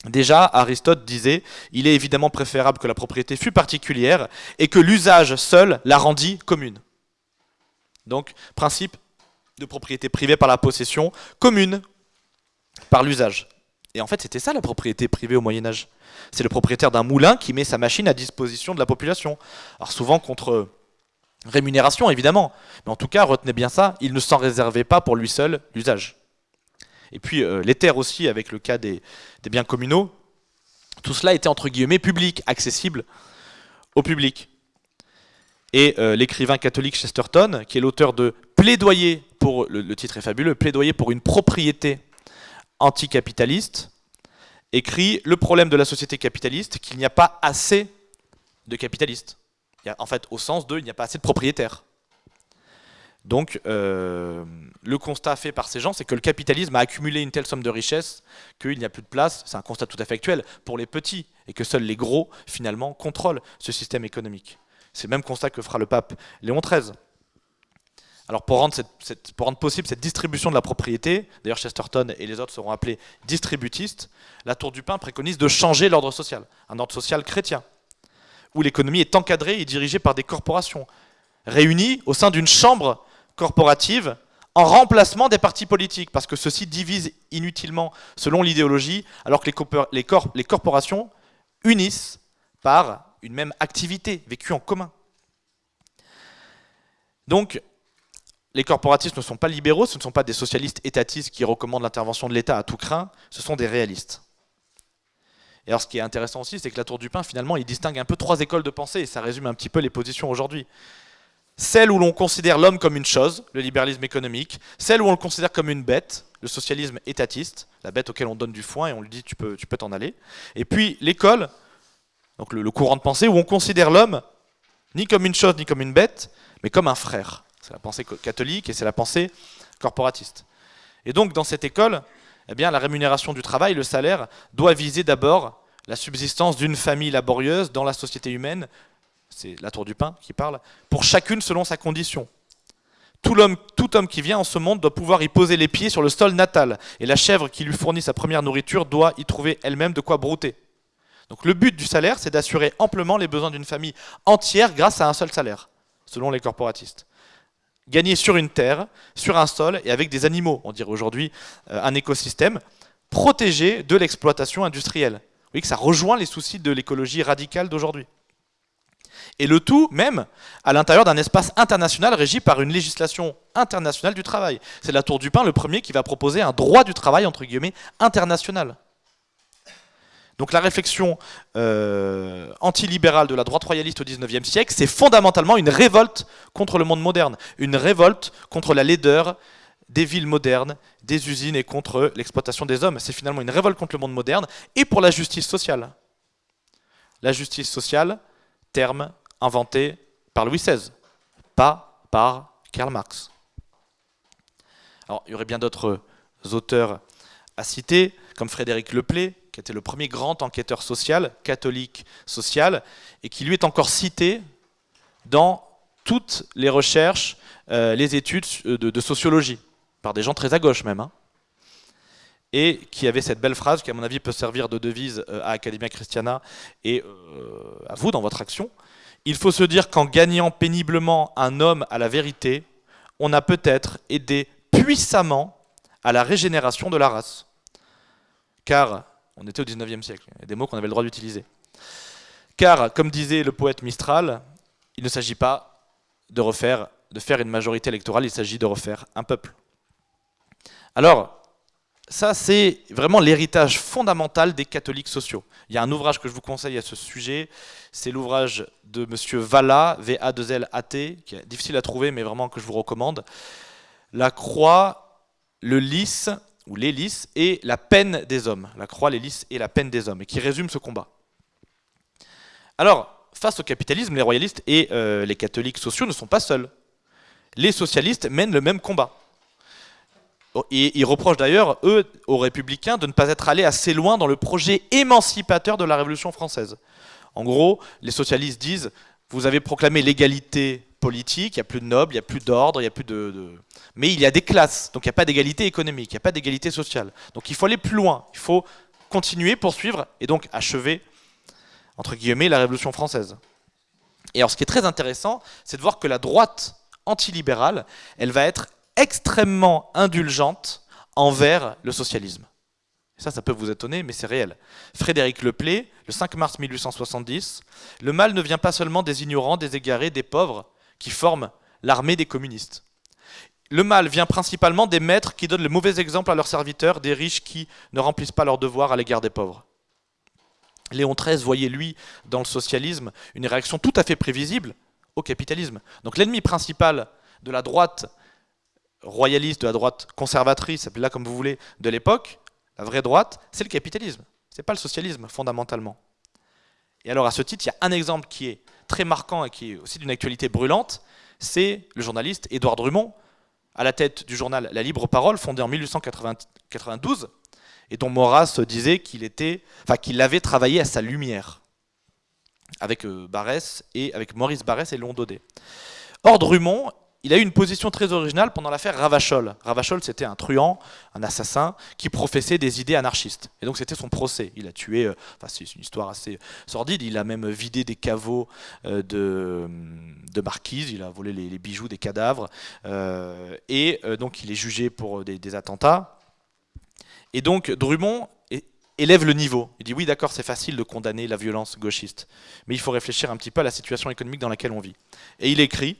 Déjà, Aristote disait, il est évidemment préférable que la propriété fût particulière et que l'usage seul la rendit commune. Donc, principe de propriété privée par la possession, commune par l'usage. Et en fait, c'était ça la propriété privée au Moyen Âge. C'est le propriétaire d'un moulin qui met sa machine à disposition de la population. Alors souvent contre rémunération, évidemment. Mais en tout cas, retenez bien ça, il ne s'en réservait pas pour lui seul l'usage. Et puis euh, les terres aussi, avec le cas des, biens communaux, tout cela était entre guillemets public, accessible au public. Et euh, l'écrivain catholique Chesterton, qui est l'auteur de Plaidoyer le, titre est fabuleux, Plaidoyer pour une propriété anticapitaliste, écrit Le problème de la société capitaliste, qu'il n'y a pas assez de capitalistes. en fait, au sens de, il n'y a pas assez de propriétaires. Donc, euh, le constat fait par ces gens, c'est que le capitalisme a accumulé une telle somme de richesses qu'il n'y a plus de place, c'est un constat tout à fait actuel, pour les petits, et que seuls les gros, finalement, contrôlent ce système économique. C'est le même constat que fera le pape Léon XIII. Alors pour rendre, possible cette distribution de la propriété, d'ailleurs Chesterton et les autres seront appelés distributistes, la Tour du Pain préconise de changer l'ordre social, un ordre social chrétien, où l'économie est encadrée et dirigée par des corporations, réunies au sein d'une chambre corporative en remplacement des partis politiques, parce que ceux-ci divisent inutilement selon l'idéologie, alors que les, les corporations unissent par une même activité vécue en commun. Donc, les corporatistes ne sont pas libéraux, ce ne sont pas des socialistes étatistes qui recommandent l'intervention de l'État à tout craint, ce sont des réalistes. Et alors ce qui est intéressant aussi, c'est que la Tour du Pain, finalement, il distingue un peu trois écoles de pensée, et ça résume un petit peu les positions aujourd'hui. Celle où l'on considère l'homme comme une chose, le libéralisme économique, celle où on le considère comme une bête, le socialisme étatiste, la bête auquel on donne du foin et on lui dit tu peux tu peux t'en aller. Et puis l'école, donc le, courant de pensée où on considère l'homme ni comme une chose ni comme une bête, mais comme un frère. C'est la pensée catholique et c'est la pensée corporatiste. Et donc dans cette école, eh bien la rémunération du travail, le salaire, doit viser d'abord la subsistance d'une famille laborieuse dans la société humaine c'est la tour du pain qui parle, pour chacune selon sa condition. Tout homme, tout homme qui vient en ce monde doit pouvoir y poser les pieds sur le sol natal, et la chèvre qui lui fournit sa première nourriture doit y trouver elle-même de quoi brouter. Donc le but du salaire, c'est d'assurer amplement les besoins d'une famille entière grâce à un seul salaire, selon les corporatistes. Gagner sur une terre, sur un sol et avec des animaux, on dirait aujourd'hui euh, un écosystème, protégé de l'exploitation industrielle. Vous voyez que ça rejoint les soucis de l'écologie radicale d'aujourd'hui. Et le tout même à l'intérieur d'un espace international régi par une législation internationale du travail. C'est la Tour du Pain le premier qui va proposer un droit du travail, entre guillemets, international. Donc la réflexion euh, antilibérale de la droite royaliste au XIXe siècle, c'est fondamentalement une révolte contre le monde moderne, une révolte contre la laideur des villes modernes, des usines et contre l'exploitation des hommes. C'est finalement une révolte contre le monde moderne et pour la justice sociale. La justice sociale, terme inventé par Louis XVI, pas par Karl Marx. Alors, il y aurait bien d'autres auteurs à citer, comme Frédéric Leplay, qui était le premier grand enquêteur social, catholique social, et qui lui est encore cité dans toutes les recherches, euh, les études de, sociologie, par des gens très à gauche même. Hein et qui avait cette belle phrase qui, à mon avis, peut servir de devise euh, à Academia Christiana et euh, à vous dans votre action. Il faut se dire qu'en gagnant péniblement un homme à la vérité, on a peut-être aidé puissamment à la régénération de la race. Car, on était au 19e siècle, des mots qu'on avait le droit d'utiliser. Car, comme disait le poète Mistral, il ne s'agit pas de refaire, faire une majorité électorale, il s'agit de refaire un peuple. Alors, ça, c'est vraiment l'héritage fondamental des catholiques sociaux. Il y a un ouvrage que je vous conseille à ce sujet, c'est l'ouvrage de M. Valla, V-A-2-L-A-T, qui est difficile à trouver, mais vraiment que je vous recommande. La croix, le lys, ou lys, et la peine des hommes. La croix, lys et la peine des hommes, et qui résume ce combat. Alors, face au capitalisme, les royalistes et euh, les catholiques sociaux ne sont pas seuls. Les socialistes mènent le même combat. Et ils reprochent d'ailleurs, eux, aux républicains, de ne pas être allés assez loin dans le projet émancipateur de la Révolution française. En gros, les socialistes disent, vous avez proclamé l'égalité politique, il n'y a plus de nobles, il n'y a plus d'ordre, il n'y a plus de, Mais il y a des classes, donc il n'y a pas d'égalité économique, il n'y a pas d'égalité sociale. Donc il faut aller plus loin, il faut continuer, poursuivre, et donc achever, entre guillemets, la Révolution française. Et alors ce qui est très intéressant, c'est de voir que la droite antilibérale, elle va être extrêmement indulgente envers le socialisme. Ça, ça peut vous étonner, mais c'est réel. Frédéric Leplay, le 5 mars 1870, le mal ne vient pas seulement des ignorants, des égarés, des pauvres, qui forment l'armée des communistes. Le mal vient principalement des maîtres qui donnent le mauvais exemple à leurs serviteurs, des riches qui ne remplissent pas leurs devoirs à l'égard des pauvres. Léon XIII voyait, lui, dans le socialisme, une réaction tout à fait prévisible au capitalisme. Donc l'ennemi principal de la droite royaliste, de la droite conservatrice, appelez-la comme vous voulez, de l'époque, la vraie droite, c'est le capitalisme. C'est pas le socialisme, fondamentalement. Et alors, à ce titre, il y a un exemple qui est très marquant et qui est aussi d'une actualité brûlante, c'est le journaliste Édouard Drummond, à la tête du journal La Libre Parole, fondé en 1892, et dont Maurras disait qu'il était, qu'il avait travaillé à sa lumière, avec euh, et avec Maurice Barès et Léon Daudet. Or, Drummond il a eu une position très originale pendant l'affaire Ravachol. Ravachol, c'était un truand, un assassin, qui professait des idées anarchistes. Et donc c'était son procès. Il a tué, euh, enfin c'est une histoire assez sordide, il a même vidé des caveaux euh, de, de marquise, il a volé les, bijoux des cadavres, euh, et donc il est jugé pour des, attentats. Et donc Drummond élève le niveau. Il dit oui d'accord c'est facile de condamner la violence gauchiste, mais il faut réfléchir un petit peu à la situation économique dans laquelle on vit. Et il écrit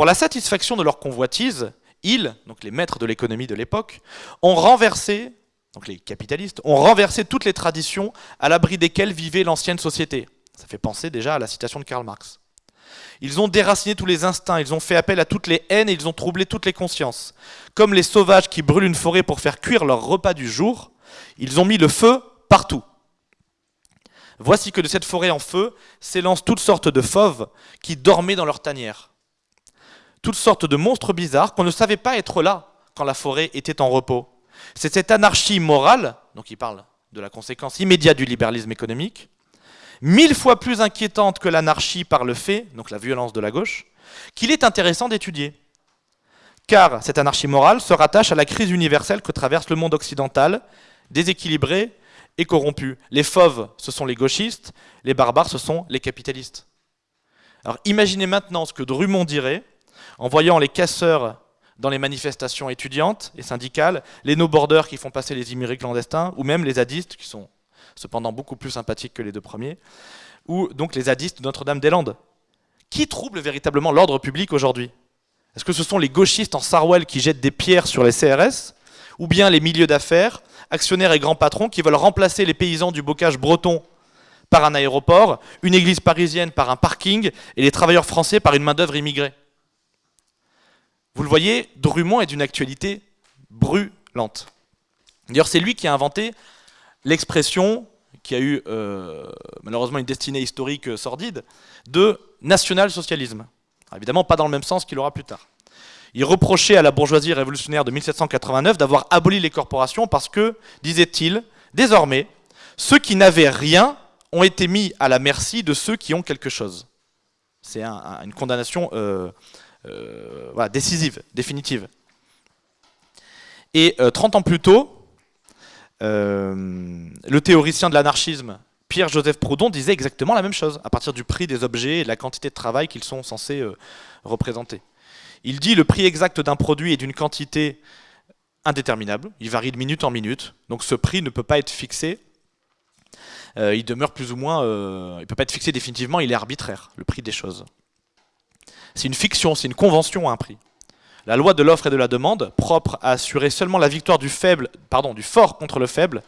pour la satisfaction de leur convoitise, ils, donc les maîtres de l'économie de l'époque, ont renversé, donc les capitalistes, ont renversé toutes les traditions à l'abri desquelles vivait l'ancienne société. Ça fait penser déjà à la citation de Karl Marx. Ils ont déraciné tous les instincts, ils ont fait appel à toutes les haines et ils ont troublé toutes les consciences. Comme les sauvages qui brûlent une forêt pour faire cuire leur repas du jour, ils ont mis le feu partout. Voici que de cette forêt en feu s'élancent toutes sortes de fauves qui dormaient dans leur tanière toutes sortes de monstres bizarres qu'on ne savait pas être là quand la forêt était en repos. C'est cette anarchie morale, donc il parle de la conséquence immédiate du libéralisme économique, mille fois plus inquiétante que l'anarchie par le fait, donc la violence de la gauche, qu'il est intéressant d'étudier. Car cette anarchie morale se rattache à la crise universelle que traverse le monde occidental, déséquilibré et corrompu. Les fauves, ce sont les gauchistes, les barbares, ce sont les capitalistes. Alors imaginez maintenant ce que Drummond dirait en voyant les casseurs dans les manifestations étudiantes et syndicales, les no-borders qui font passer les immigrés clandestins, ou même les zadistes, qui sont cependant beaucoup plus sympathiques que les deux premiers, ou donc les zadistes de Notre-Dame-des-Landes. Qui trouble véritablement l'ordre public aujourd'hui? Est-ce que ce sont les gauchistes en Sarwell qui jettent des pierres sur les CRS Ou bien les milieux d'affaires, actionnaires et grands patrons qui veulent remplacer les paysans du bocage breton par un aéroport, une église parisienne par un parking et les travailleurs français par une main-d'œuvre immigrée? Vous le voyez, Drummond est d'une actualité brûlante. D'ailleurs, c'est lui qui a inventé l'expression, qui a eu euh, malheureusement une destinée historique sordide, de national-socialisme. Évidemment, pas dans le même sens qu'il aura plus tard. Il reprochait à la bourgeoisie révolutionnaire de 1789 d'avoir aboli les corporations parce que, disait-il, désormais, ceux qui n'avaient rien ont été mis à la merci de ceux qui ont quelque chose. C'est une condamnation euh, euh, décisive, définitive. Et 30 euh, ans plus tôt, euh, le théoricien de l'anarchisme Pierre-Joseph Proudhon disait exactement la même chose, à partir du prix des objets et de la quantité de travail qu'ils sont censés représenter. Il dit le prix exact d'un produit et d'une quantité indéterminable, il varie de minute en minute, donc ce prix ne peut pas être fixé, il demeure plus ou moins, il ne peut pas être fixé définitivement, il est arbitraire, le prix des choses. C'est une fiction, c'est une convention à un prix. La loi de l'offre et de la demande, propre à assurer seulement la victoire du fort contre le faible,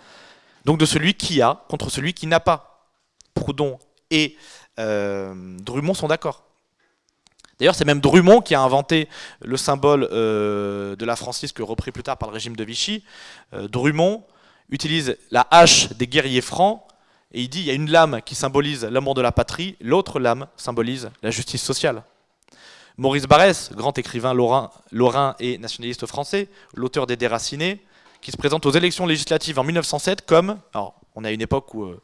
donc de celui qui a contre celui qui n'a pas. Proudhon et euh, Drummond sont d'accord. D'ailleurs, c'est même Drummond qui a inventé le symbole euh, de la francisque repris plus tard par le régime de Vichy. Euh, Drummond utilise la hache des guerriers francs et il dit il y a une lame qui symbolise l'amour de la patrie, l'autre lame symbolise la justice sociale. Maurice Barrès, grand écrivain lorrain, et nationaliste français, l'auteur des Déracinés, qui se présente aux élections législatives en 1907 comme, alors on à une époque où, euh,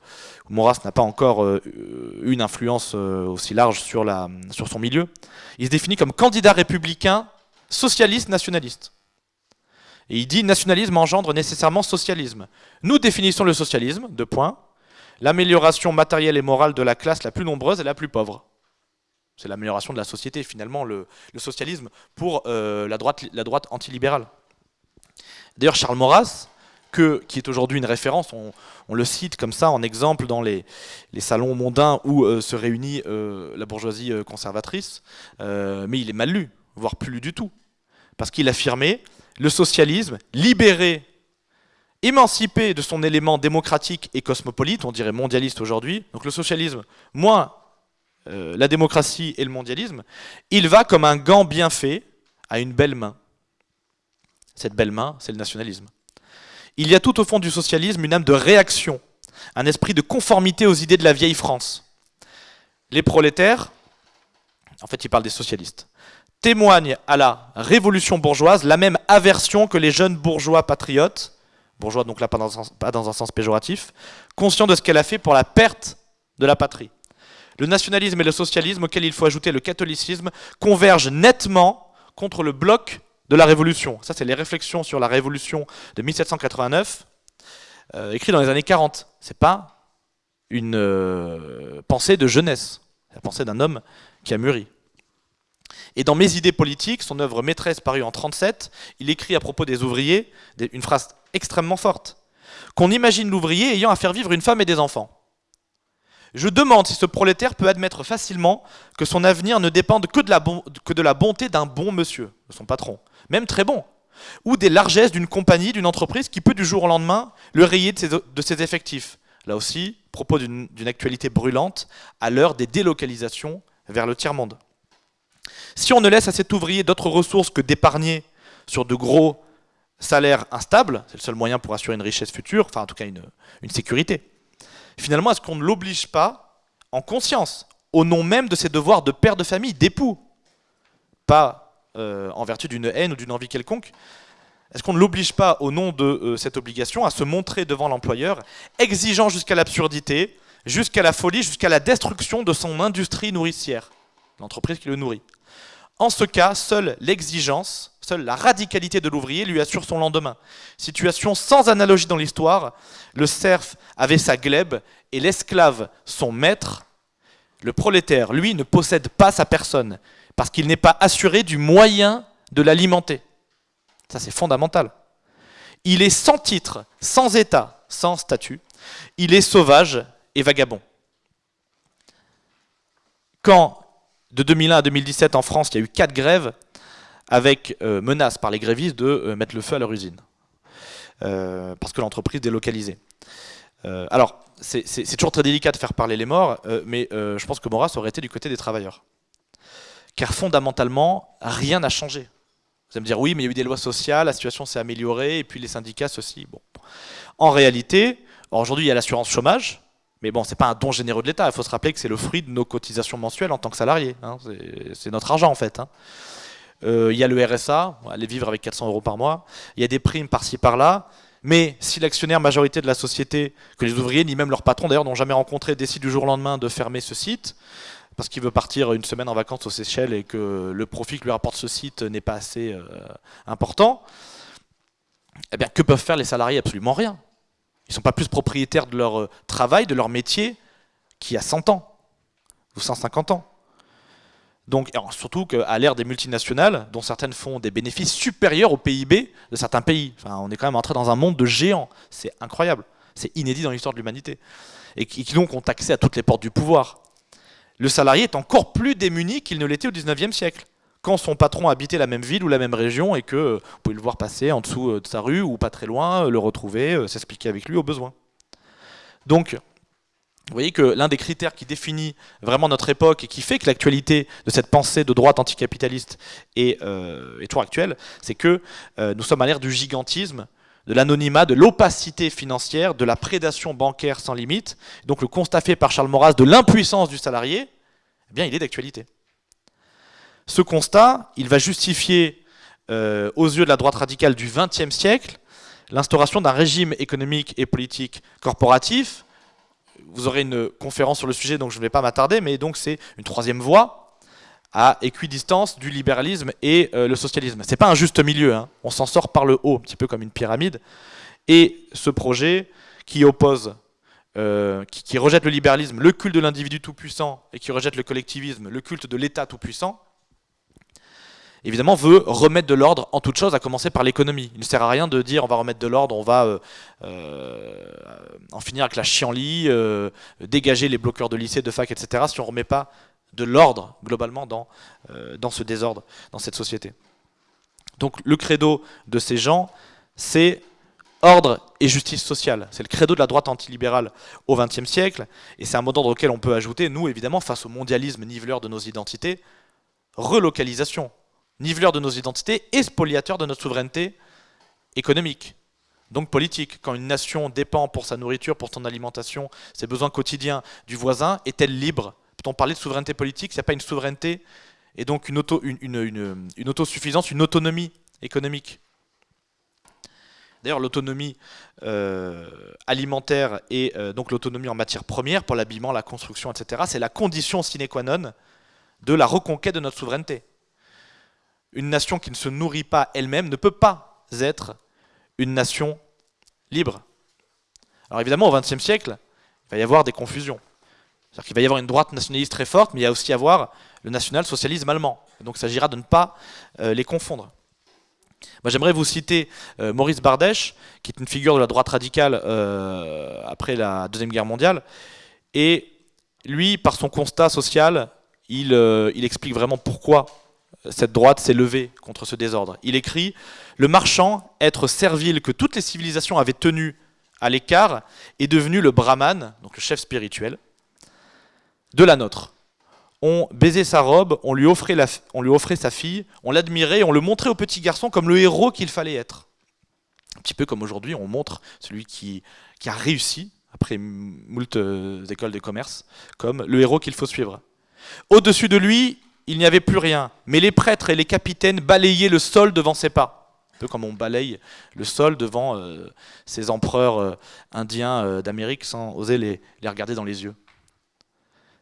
Maurras n'a pas encore eu une influence aussi large sur, sur son milieu, il se définit comme candidat républicain, socialiste, nationaliste. Et il dit nationalisme engendre nécessairement socialisme. Nous définissons le socialisme, deux points, l'amélioration matérielle et morale de la classe la plus nombreuse et la plus pauvre. C'est l'amélioration de la société, finalement, le, socialisme pour euh, la droite, la droite antilibérale. D'ailleurs, Charles Maurras, qui est aujourd'hui une référence, on, le cite comme ça en exemple dans les, salons mondains où euh, se réunit euh, la bourgeoisie conservatrice, mais il est mal lu, voire plus lu du tout. Parce qu'il affirmait le socialisme libéré, émancipé de son élément démocratique et cosmopolite, on dirait mondialiste aujourd'hui, donc le socialisme moins la démocratie et le mondialisme, il va comme un gant bien fait à une belle main. Cette belle main, c'est le nationalisme. Il y a tout au fond du socialisme une âme de réaction, un esprit de conformité aux idées de la vieille France. Les prolétaires, en fait il parle des socialistes, témoignent à la révolution bourgeoise la même aversion que les jeunes bourgeois patriotes, bourgeois donc là pas dans, un, pas dans un sens péjoratif, conscients de ce qu'elle a fait pour la perte de la patrie. Le nationalisme et le socialisme, auquel il faut ajouter le catholicisme, convergent nettement contre le bloc de la Révolution. Ça, c'est les réflexions sur la Révolution de 1789, euh, écrites dans les années 40. C'est pas une euh, pensée de jeunesse, la pensée d'un homme qui a mûri. Et dans Mes idées politiques, son œuvre maîtresse parue en 37, il écrit à propos des ouvriers une phrase extrêmement forte. Qu'on imagine l'ouvrier ayant à faire vivre une femme et des enfants. Je demande si ce prolétaire peut admettre facilement que son avenir ne dépende que de la, bonté d'un bon monsieur, de son patron, même très bon, ou des largesses d'une compagnie, d'une entreprise qui peut du jour au lendemain le rayer de ses, effectifs. Là aussi, propos d'une actualité brûlante à l'heure des délocalisations vers le tiers-monde. Si on ne laisse à cet ouvrier d'autres ressources que d'épargner sur de gros salaires instables, c'est le seul moyen pour assurer une richesse future, enfin en tout cas une sécurité, finalement, est-ce qu'on ne l'oblige pas, en conscience, au nom même de ses devoirs de père de famille, d'époux, pas euh, en vertu d'une haine ou d'une envie quelconque, est-ce qu'on ne l'oblige pas, au nom de euh, cette obligation, à se montrer devant l'employeur, exigeant jusqu'à l'absurdité, jusqu'à la folie, jusqu'à la destruction de son industrie nourricière, l'entreprise qui le nourrit? En ce cas, seule l'exigence Seule la radicalité de l'ouvrier lui assure son lendemain. Situation sans analogie dans l'histoire, le serf avait sa glèbe et l'esclave son maître. Le prolétaire, lui, ne possède pas sa personne parce qu'il n'est pas assuré du moyen de l'alimenter. Ça, c'est fondamental. Il est sans titre, sans état, sans statut. Il est sauvage et vagabond. Quand, de 2001 à 2017 en France, il y a eu quatre grèves, avec euh, menace par les grévistes de euh, mettre le feu à leur usine, euh, parce que l'entreprise délocalisée. alors, c'est toujours très délicat de faire parler les morts, mais je pense que Maurras aurait été du côté des travailleurs. Car fondamentalement, rien n'a changé. Vous allez me dire, oui, mais il y a eu des lois sociales, la situation s'est améliorée, et puis les syndicats, ceci. Bon. En réalité, aujourd'hui, il y a l'assurance chômage, mais bon, c'est pas un don généreux de l'État. Il faut se rappeler que c'est le fruit de nos cotisations mensuelles en tant que salariés. Hein. C'est notre argent, en fait. Hein. Euh, il y a le RSA, aller vivre avec 400 euros par mois, il y a des primes par-ci par-là, mais si l'actionnaire majorité de la société, que les ouvriers, ni même leur patron d'ailleurs n'ont jamais rencontré, décide du jour au lendemain de fermer ce site, parce qu'il veut partir une semaine en vacances aux Seychelles et que le profit que lui rapporte ce site n'est pas assez euh, important, eh bien, que peuvent faire les salariés? Absolument rien. Ils ne sont pas plus propriétaires de leur euh, travail, de leur métier, qui a 100 ans, ou 150 ans. Donc, surtout qu'à l'ère des multinationales, dont certaines font des bénéfices supérieurs au PIB de certains pays. On est quand même entré dans un monde de géants. C'est incroyable. C'est inédit dans l'histoire de l'humanité. Et qui, donc ont accès à toutes les portes du pouvoir. Le salarié est encore plus démuni qu'il ne l'était au 19e siècle. Quand son patron habitait la même ville ou la même région et que euh, vous pouvez le voir passer en dessous euh, de sa rue ou pas très loin, euh, le retrouver, s'expliquer avec lui au besoin. Donc, vous voyez que l'un des critères qui définit vraiment notre époque et qui fait que l'actualité de cette pensée de droite anticapitaliste est, euh, toujours actuelle, c'est que euh, nous sommes à l'ère du gigantisme, de l'anonymat, de l'opacité financière, de la prédation bancaire sans limite. Donc le constat fait par Charles Maurras de l'impuissance du salarié, eh bien il est d'actualité. Ce constat, il va justifier euh, aux yeux de la droite radicale du XXe siècle l'instauration d'un régime économique et politique corporatif vous aurez une conférence sur le sujet, donc je ne vais pas m'attarder, mais donc c'est une troisième voie à équidistance du libéralisme et euh, le socialisme. C'est pas un juste milieu, hein. on s'en sort par le haut, un petit peu comme une pyramide. Et ce projet qui oppose, euh, qui, rejette le libéralisme, le culte de l'individu tout-puissant, et qui rejette le collectivisme, le culte de l'État tout-puissant, évidemment, veut remettre de l'ordre en toute chose, à commencer par l'économie. Il ne sert à rien de dire on va remettre de l'ordre, on va euh, euh, en finir avec la chienlit, euh, dégager les bloqueurs de lycée, de fac, etc., si on ne remet pas de l'ordre, globalement, dans, dans ce désordre, dans cette société. Donc le credo de ces gens, c'est ordre et justice sociale. C'est le credo de la droite antilibérale au XXe siècle, et c'est un mot d'ordre auquel on peut ajouter, nous, évidemment, face au mondialisme niveleur de nos identités, relocalisation niveleur de nos identités et spoliateur de notre souveraineté économique, donc politique. Quand une nation dépend pour sa nourriture, pour son alimentation, ses besoins quotidiens du voisin, est-elle libre? Peut-on parler de souveraineté politique s'il n'y a pas une souveraineté et donc une, auto, une, autosuffisance, une autonomie économique? D'ailleurs, l'autonomie euh, alimentaire et euh, donc l'autonomie en matière première pour l'habillement, la construction, etc., c'est la condition sine qua non de la reconquête de notre souveraineté une nation qui ne se nourrit pas elle-même ne peut pas être une nation libre. Alors évidemment, au XXe siècle, il va y avoir des confusions. C'est-à-dire qu'il va y avoir une droite nationaliste très forte, mais il y a aussi avoir le national-socialisme allemand. donc il s'agira de ne pas euh, les confondre. J'aimerais vous citer euh, Maurice Bardèche, qui est une figure de la droite radicale euh, après la Deuxième Guerre mondiale. Et lui, par son constat social, il explique vraiment pourquoi cette droite s'est levée contre ce désordre. Il écrit « Le marchand, être servile que toutes les civilisations avaient tenu à l'écart, est devenu le brahman, donc le chef spirituel, de la nôtre. On baisait sa robe, on lui offrait, on lui offrait sa fille, on l'admirait, on le montrait au petit garçon comme le héros qu'il fallait être. Un petit peu comme aujourd'hui, on montre celui qui, qui a réussi, après moult euh, écoles de commerce, comme le héros qu'il faut suivre. Au-dessus de lui, il n'y avait plus rien. Mais les prêtres et les capitaines balayaient le sol devant ses pas. Un peu comme on balaye le sol devant euh, ces empereurs euh, indiens euh, d'Amérique sans oser les, regarder dans les yeux.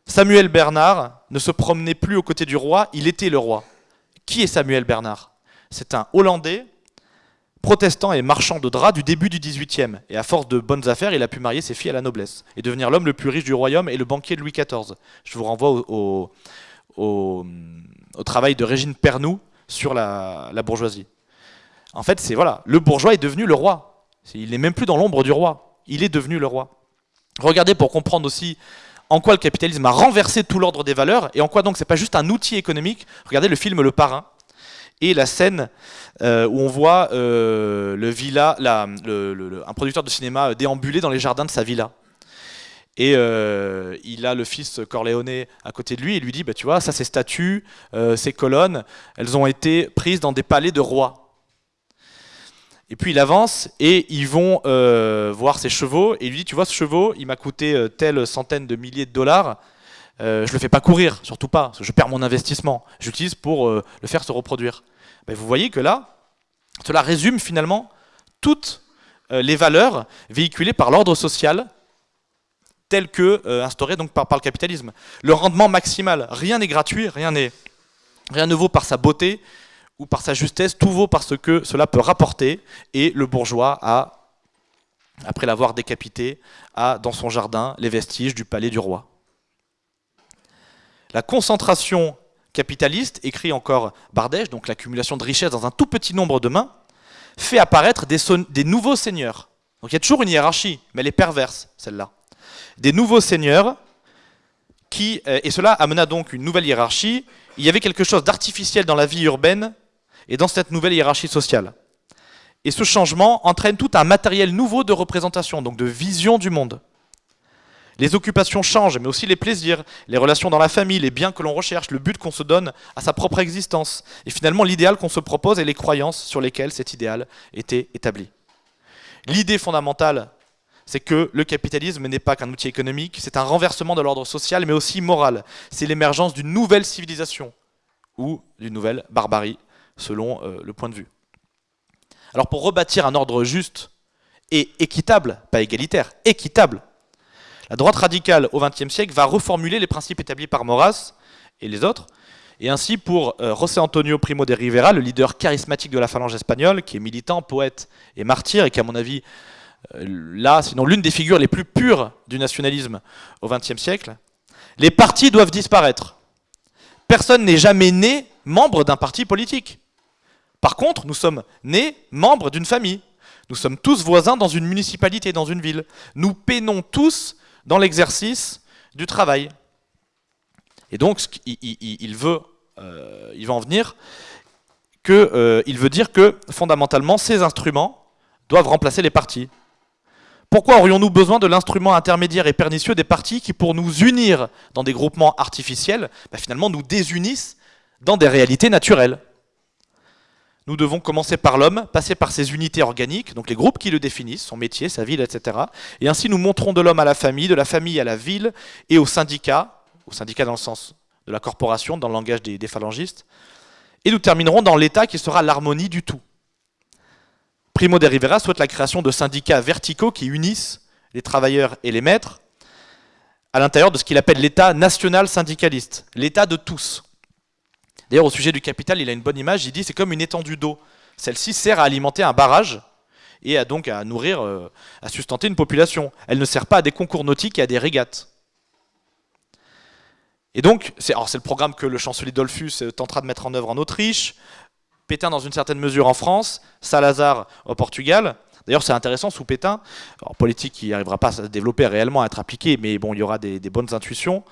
Samuel Bernard ne se promenait plus aux côtés du roi, il était le roi. Qui est Samuel Bernard? C'est un Hollandais, protestant et marchand de draps du début du XVIIIe. Et à force de bonnes affaires, il a pu marier ses filles à la noblesse et devenir l'homme le plus riche du royaume et le banquier de Louis XIV. Je vous renvoie au, travail de Régine Pernoud sur la, bourgeoisie. En fait, c'est voilà, le bourgeois est devenu le roi. Il n'est même plus dans l'ombre du roi. Il est devenu le roi. Regardez pour comprendre aussi en quoi le capitalisme a renversé tout l'ordre des valeurs et en quoi donc c'est pas juste un outil économique. Regardez le film Le Parrain et la scène euh, où on voit euh, le villa, un producteur de cinéma déambuler dans les jardins de sa villa. Et euh, il a le fils Corleone à côté de lui. Et lui dit, bah, tu vois, ça ces statues, euh, ces colonnes, elles ont été prises dans des palais de rois. Et puis il avance et ils vont euh, voir ses chevaux. Et il lui dit, tu vois ce chevaux, il m'a coûté telle centaine de milliers de dollars, je le fais pas courir, surtout pas, parce que je perds mon investissement, j'utilise pour le faire se reproduire. Vous voyez que là, cela résume finalement toutes les valeurs véhiculées par l'ordre social tel que euh, instauré par, le capitalisme. Le rendement maximal, rien n'est gratuit, rien, rien ne vaut par sa beauté ou par sa justesse, tout vaut parce que cela peut rapporter, et le bourgeois a, après l'avoir décapité, a dans son jardin les vestiges du palais du roi. La concentration capitaliste, écrit encore Bardèche, donc l'accumulation de richesses dans un tout petit nombre de mains, fait apparaître des, des nouveaux seigneurs. Donc il y a toujours une hiérarchie, mais elle est perverse, celle-là. Des nouveaux seigneurs, qui, euh, et cela amena donc une nouvelle hiérarchie. Il y avait quelque chose d'artificiel dans la vie urbaine et dans cette nouvelle hiérarchie sociale. Et ce changement entraîne tout un matériel nouveau de représentation, donc de vision du monde. Les occupations changent, mais aussi les plaisirs, les relations dans la famille, les biens que l'on recherche, le but qu'on se donne à sa propre existence, et finalement l'idéal qu'on se propose et les croyances sur lesquelles cet idéal était établi. L'idée fondamentale, c'est que le capitalisme n'est pas qu'un outil économique, c'est un renversement de l'ordre social, mais aussi moral. C'est l'émergence d'une nouvelle civilisation, ou d'une nouvelle barbarie, selon euh, le point de vue. Alors pour rebâtir un ordre juste et équitable, pas égalitaire, équitable, la droite radicale au XXe siècle va reformuler les principes établis par Maurras et les autres, et ainsi pour euh, José Antonio Primo de Rivera, le leader charismatique de la phalange espagnole, qui est militant, poète et martyr, et qui à mon avis, là, sinon l'une des figures les plus pures du nationalisme au XXe siècle, les partis doivent disparaître. Personne n'est jamais né membre d'un parti politique. Par contre, nous sommes nés membres d'une famille. Nous sommes tous voisins dans une municipalité, dans une ville. Nous peinons tous dans l'exercice du travail. Et donc, il, veut, euh, il va en venir que, euh, il veut dire que fondamentalement, ces instruments doivent remplacer les partis. Pourquoi aurions-nous besoin de l'instrument intermédiaire et pernicieux des partis qui, pour nous unir dans des groupements artificiels, bah, finalement nous désunissent dans des réalités naturelles? Nous devons commencer par l'homme, passer par ses unités organiques, donc les groupes qui le définissent, son métier, sa ville, etc. Et ainsi nous montrons de l'homme à la famille, de la famille à la ville et au syndicat, au syndicat dans le sens de la corporation, dans le langage des, phalangistes. Et nous terminerons dans l'État qui sera l'harmonie du tout. Primo de Rivera souhaite la création de syndicats verticaux qui unissent les travailleurs et les maîtres à l'intérieur de ce qu'il appelle l'État national syndicaliste, l'État de tous. D'ailleurs, au sujet du capital, il a une bonne image, il dit c'est comme une étendue d'eau. Celle-ci sert à alimenter un barrage et à donc à nourrir, euh, à sustenter une population. Elle ne sert pas à des concours nautiques et à des régates. Et donc, c'est le programme que le chancelier Dollfuss tentera de mettre en œuvre en Autriche, Pétain dans une certaine mesure en France, Salazar au Portugal. D'ailleurs, c'est intéressant, sous Pétain, en politique qui n'arrivera pas à se développer réellement, à être appliquée, mais bon, il y aura des bonnes intuitions.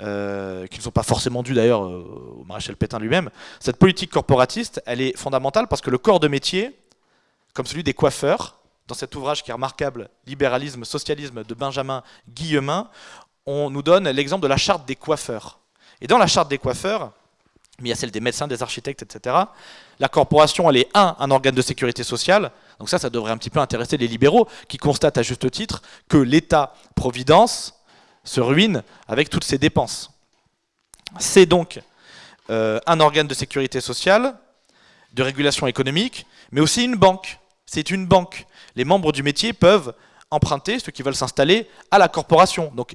Euh, qui ne sont pas forcément dus d'ailleurs au maréchal Pétain lui-même, cette politique corporatiste, elle est fondamentale parce que le corps de métier, comme celui des coiffeurs, dans cet ouvrage qui est remarquable, Libéralisme, Socialisme de Benjamin Guillemin, on nous donne l'exemple de la charte des coiffeurs. Et dans la charte des coiffeurs, mais il y a celle des médecins, des architectes, etc. La corporation, elle est un, un organe de sécurité sociale. Donc ça, ça devrait un petit peu intéresser les libéraux, qui constatent à juste titre que l'État-providence se ruine avec toutes ces dépenses. C'est donc euh, un organe de sécurité sociale, de régulation économique, mais aussi une banque. C'est une banque. Les membres du métier peuvent emprunter, ceux qui veulent s'installer, à la corporation. Donc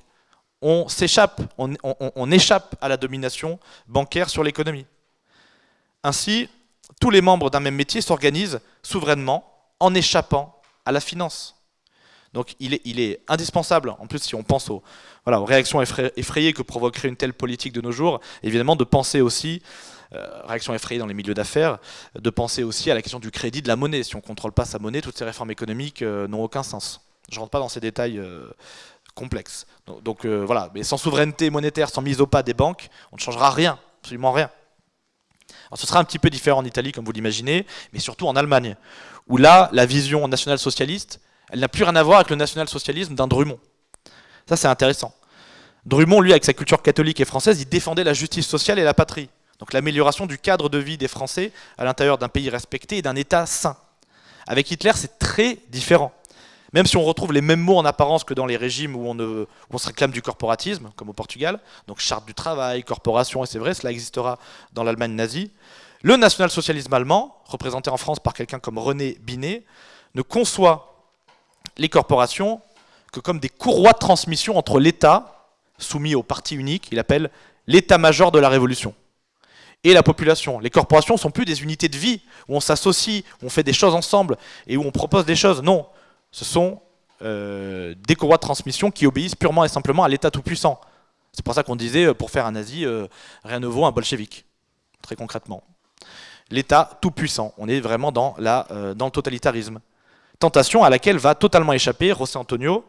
on s'échappe, on, échappe à la domination bancaire sur l'économie. Ainsi, tous les membres d'un même métier s'organisent souverainement en échappant à la finance. Donc il est, indispensable, en plus si on pense aux, voilà, réactions effrayées que provoquerait une telle politique de nos jours, évidemment de penser aussi, euh, réactions effrayées dans les milieux d'affaires, de penser aussi à la question du crédit de la monnaie. Si on ne contrôle pas sa monnaie, toutes ces réformes économiques euh, n'ont aucun sens. Je ne rentre pas dans ces détails euh, complexes. Donc, voilà, mais sans souveraineté monétaire, sans mise au pas des banques, on ne changera rien, absolument rien. Ce sera un petit peu différent en Italie, comme vous l'imaginez, mais surtout en Allemagne, où là, la vision nationale-socialiste, elle n'a plus rien à voir avec le national-socialisme d'un Drummond. Ça, c'est intéressant. Drummond, lui, avec sa culture catholique et française, il défendait la justice sociale et la patrie. Donc l'amélioration du cadre de vie des Français à l'intérieur d'un pays respecté et d'un État sain. Avec Hitler, c'est très différent. Même si on retrouve les mêmes mots en apparence que dans les régimes où on, se réclame du corporatisme, comme au Portugal, donc charte du travail, corporation, et c'est vrai, cela existera dans l'Allemagne nazie, le national-socialisme allemand, représenté en France par quelqu'un comme René Binet, ne conçoit les corporations que comme des courroies de transmission entre l'État, soumis au parti unique, il appelle l'état-major de la révolution, et la population. Les corporations ne sont plus des unités de vie où on s'associe, où on fait des choses ensemble et où on propose des choses. Non, ce sont euh, des courroies de transmission qui obéissent purement et simplement à l'État tout-puissant. C'est pour ça qu'on disait, euh, pour faire un nazi, euh, rien ne vaut un bolchevique, très concrètement. L'État tout puissant, on est vraiment dans, la, dans le totalitarisme. Tentation à laquelle va totalement échapper José Antonio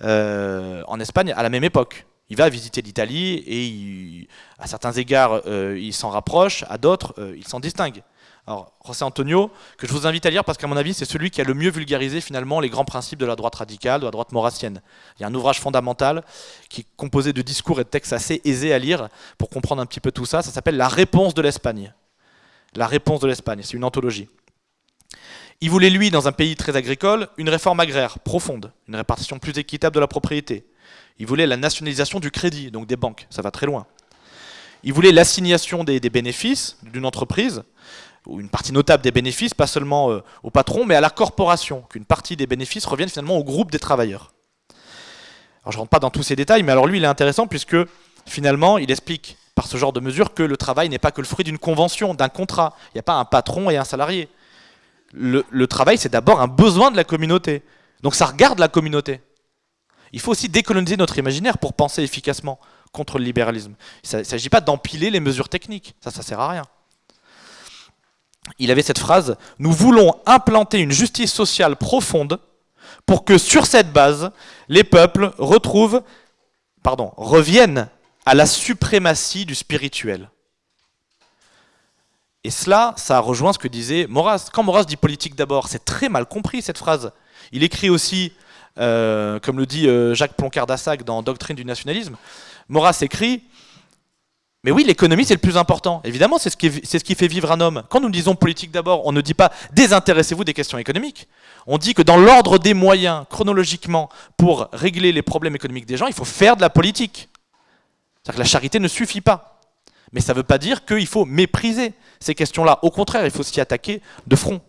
en Espagne à la même époque. Il va visiter l'Italie et à certains égards, il s'en rapproche, à d'autres, il s'en distingue. Alors, José Antonio, que je vous invite à lire parce qu'à mon avis, c'est celui qui a le mieux vulgarisé finalement les grands principes de la droite radicale, de la droite maurassienne. Il y a un ouvrage fondamental qui est composé de discours et de textes assez aisés à lire pour comprendre un petit peu tout ça. Ça s'appelle La réponse de l'Espagne. La réponse de l'Espagne, c'est une anthologie. Il voulait, lui, dans un pays très agricole, une réforme agraire profonde, une répartition plus équitable de la propriété. Il voulait la nationalisation du crédit, donc des banques, ça va très loin. Il voulait l'assignation des bénéfices d'une entreprise ou une partie notable des bénéfices, pas seulement euh, au patron, mais à la corporation, qu'une partie des bénéfices revienne finalement au groupe des travailleurs. Alors je ne rentre pas dans tous ces détails, mais alors lui il est intéressant puisque finalement il explique par ce genre de mesure que le travail n'est pas que le fruit d'une convention, d'un contrat. Il n'y a pas un patron et un salarié. Le, le travail c'est d'abord un besoin de la communauté. Donc ça regarde la communauté. Il faut aussi décoloniser notre imaginaire pour penser efficacement contre le libéralisme. Il ne s'agit pas d'empiler les mesures techniques, ça ça sert à rien il avait cette phrase « Nous voulons implanter une justice sociale profonde pour que sur cette base, les peuples retrouvent, reviennent à la suprématie du spirituel. » Et cela, ça rejoint ce que disait Maurras. Quand Maurras dit politique d'abord, c'est très mal compris cette phrase. Il écrit aussi, euh, comme le dit euh, Jacques Ploncard-Dassac dans Doctrine du nationalisme, Maurras écrit mais oui, l'économie, c'est le plus important. Évidemment, c'est ce, qui, fait vivre un homme. Quand nous disons politique d'abord, on ne dit pas désintéressez-vous des questions économiques. On dit que dans l'ordre des moyens, chronologiquement, pour régler les problèmes économiques des gens, il faut faire de la politique. C'est-à-dire que la charité ne suffit pas. Mais ça ne veut pas dire qu'il faut mépriser ces questions-là. Au contraire, il faut s'y attaquer de front.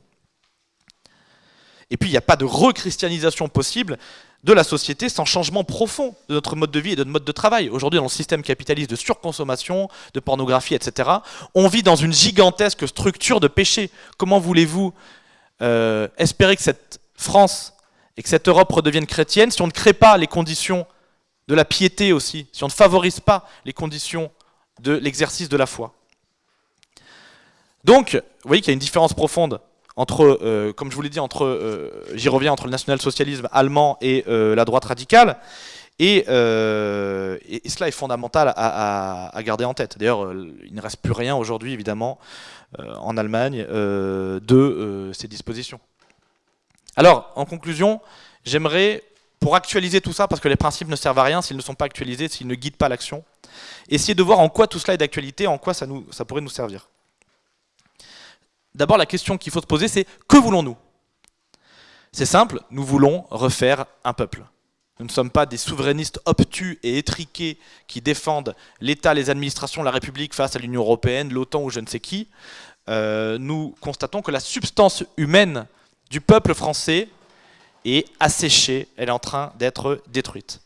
Et puis, il n'y a pas de rechristianisation possible de la société sans changement profond de notre mode de vie et de notre mode de travail. Aujourd'hui, dans le système capitaliste de surconsommation, de pornographie, etc., on vit dans une gigantesque structure de péché. Comment voulez-vous euh, espérer que cette France et que cette Europe redevienne chrétienne si on ne crée pas les conditions de la piété aussi, si on ne favorise pas les conditions de l'exercice de la foi? Donc, vous voyez qu'il y a une différence profonde entre, euh, comme je vous l'ai dit, entre, euh, j'y reviens, entre le national-socialisme allemand et euh, la droite radicale. Et, cela est fondamental à, garder en tête. D'ailleurs, il ne reste plus rien aujourd'hui, évidemment, en Allemagne, de ces dispositions. Alors, en conclusion, j'aimerais, pour actualiser tout ça, parce que les principes ne servent à rien s'ils ne sont pas actualisés, s'ils ne guident pas l'action, essayer de voir en quoi tout cela est d'actualité, en quoi ça, pourrait nous servir d'abord la question qu'il faut se poser, c'est que voulons-nous? C'est simple, nous voulons refaire un peuple. Nous ne sommes pas des souverainistes obtus et étriqués qui défendent l'État, les administrations, la République face à l'Union Européenne, l'OTAN ou je ne sais qui. Euh, nous constatons que la substance humaine du peuple français est asséchée, elle est en train d'être détruite.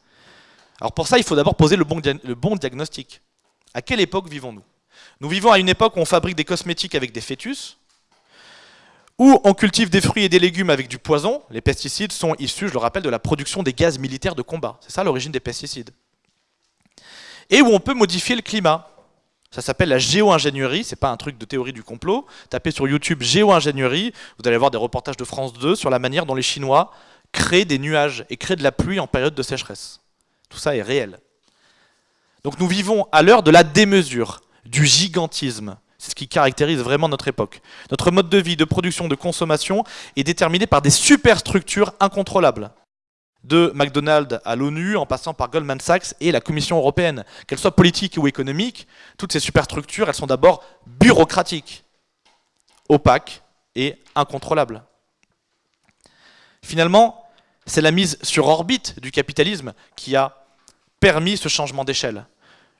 Alors pour ça, il faut d'abord poser le bon, le bon diagnostic. À quelle époque vivons-nous? Nous vivons à une époque où on fabrique des cosmétiques avec des fœtus, où on cultive des fruits et des légumes avec du poison. Les pesticides sont issus, je le rappelle, de la production des gaz militaires de combat. C'est ça l'origine des pesticides. Et où on peut modifier le climat. Ça s'appelle la géo-ingénierie, c'est pas un truc de théorie du complot. Tapez sur YouTube géo-ingénierie, vous allez voir des reportages de France 2 sur la manière dont les Chinois créent des nuages et créent de la pluie en période de sécheresse. Tout ça est réel. Donc nous vivons à l'heure de la démesure, du gigantisme, c'est ce qui caractérise vraiment notre époque. Notre mode de vie, de production, de consommation est déterminé par des superstructures incontrôlables. De McDonald's à l'ONU, en passant par Goldman Sachs et la Commission européenne. Qu'elles soient politiques ou économiques, toutes ces superstructures, elles sont d'abord bureaucratiques, opaques et incontrôlables. Finalement, c'est la mise sur orbite du capitalisme qui a permis ce changement d'échelle.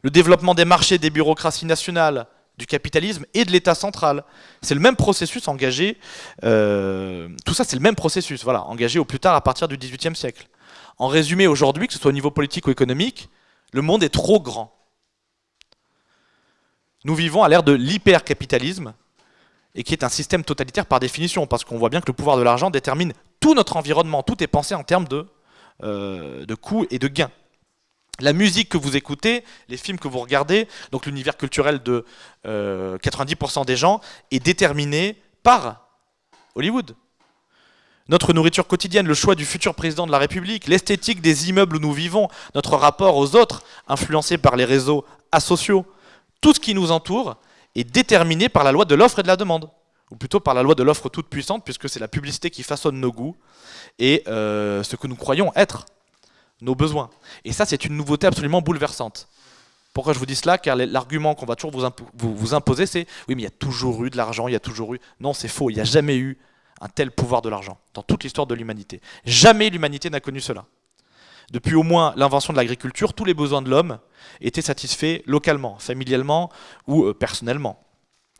Le développement des marchés, des bureaucraties nationales, du capitalisme et de l'État central. C'est le même processus engagé, euh, tout ça c'est le même processus, voilà, engagé au plus tard à partir du XVIIIe siècle. En résumé, aujourd'hui, que ce soit au niveau politique ou économique, le monde est trop grand. Nous vivons à l'ère de l'hypercapitalisme, et qui est un système totalitaire par définition, parce qu'on voit bien que le pouvoir de l'argent détermine tout notre environnement, tout est pensé en termes de, euh, de coûts et de gains. La musique que vous écoutez, les films que vous regardez, donc l'univers culturel de 90% des gens, est déterminé par Hollywood. Notre nourriture quotidienne, le choix du futur président de la République, l'esthétique des immeubles où nous vivons, notre rapport aux autres, influencé par les réseaux asociaux, tout ce qui nous entoure est déterminé par la loi de l'offre et de la demande, ou plutôt par la loi de l'offre toute puissante, puisque c'est la publicité qui façonne nos goûts et euh, ce que nous croyons être nos besoins. Et ça, c'est une nouveauté absolument bouleversante. Pourquoi je vous dis cela? Car l'argument qu'on va toujours vous, vous, imposer, c'est oui, mais il y a toujours eu de l'argent, il y a toujours eu. Non, c'est faux, il n'y a jamais eu un tel pouvoir de l'argent dans toute l'histoire de l'humanité. Jamais l'humanité n'a connu cela. Depuis au moins l'invention de l'agriculture, tous les besoins de l'homme étaient satisfaits localement, familialement ou euh, personnellement.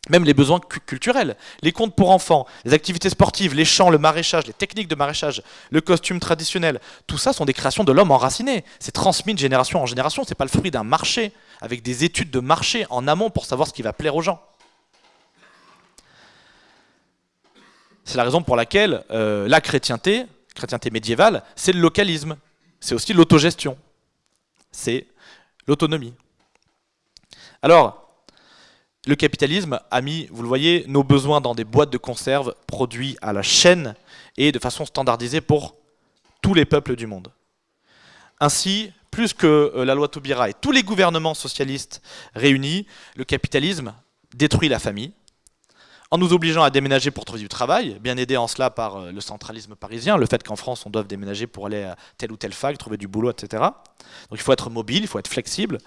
Même les besoins culturels, les contes pour enfants, les activités sportives, les chants, le maraîchage, les techniques de maraîchage, le costume traditionnel, tout ça sont des créations de l'homme enraciné. C'est transmis de génération en génération, c'est pas le fruit d'un marché, avec des études de marché en amont pour savoir ce qui va plaire aux gens. C'est la raison pour laquelle euh, la chrétienté, chrétienté médiévale, c'est le localisme, c'est aussi l'autogestion, c'est l'autonomie. Alors, le capitalisme a mis, vous le voyez, nos besoins dans des boîtes de conserve produits à la chaîne et de façon standardisée pour tous les peuples du monde. Ainsi, plus que euh, la loi Taubira et tous les gouvernements socialistes réunis, le capitalisme détruit la famille, en nous obligeant à déménager pour trouver du travail, bien aidé en cela par euh, le centralisme parisien, le fait qu'en France on doit déménager pour aller à telle ou telle fac, trouver du boulot, etc. Donc il faut être mobile, il faut être flexible,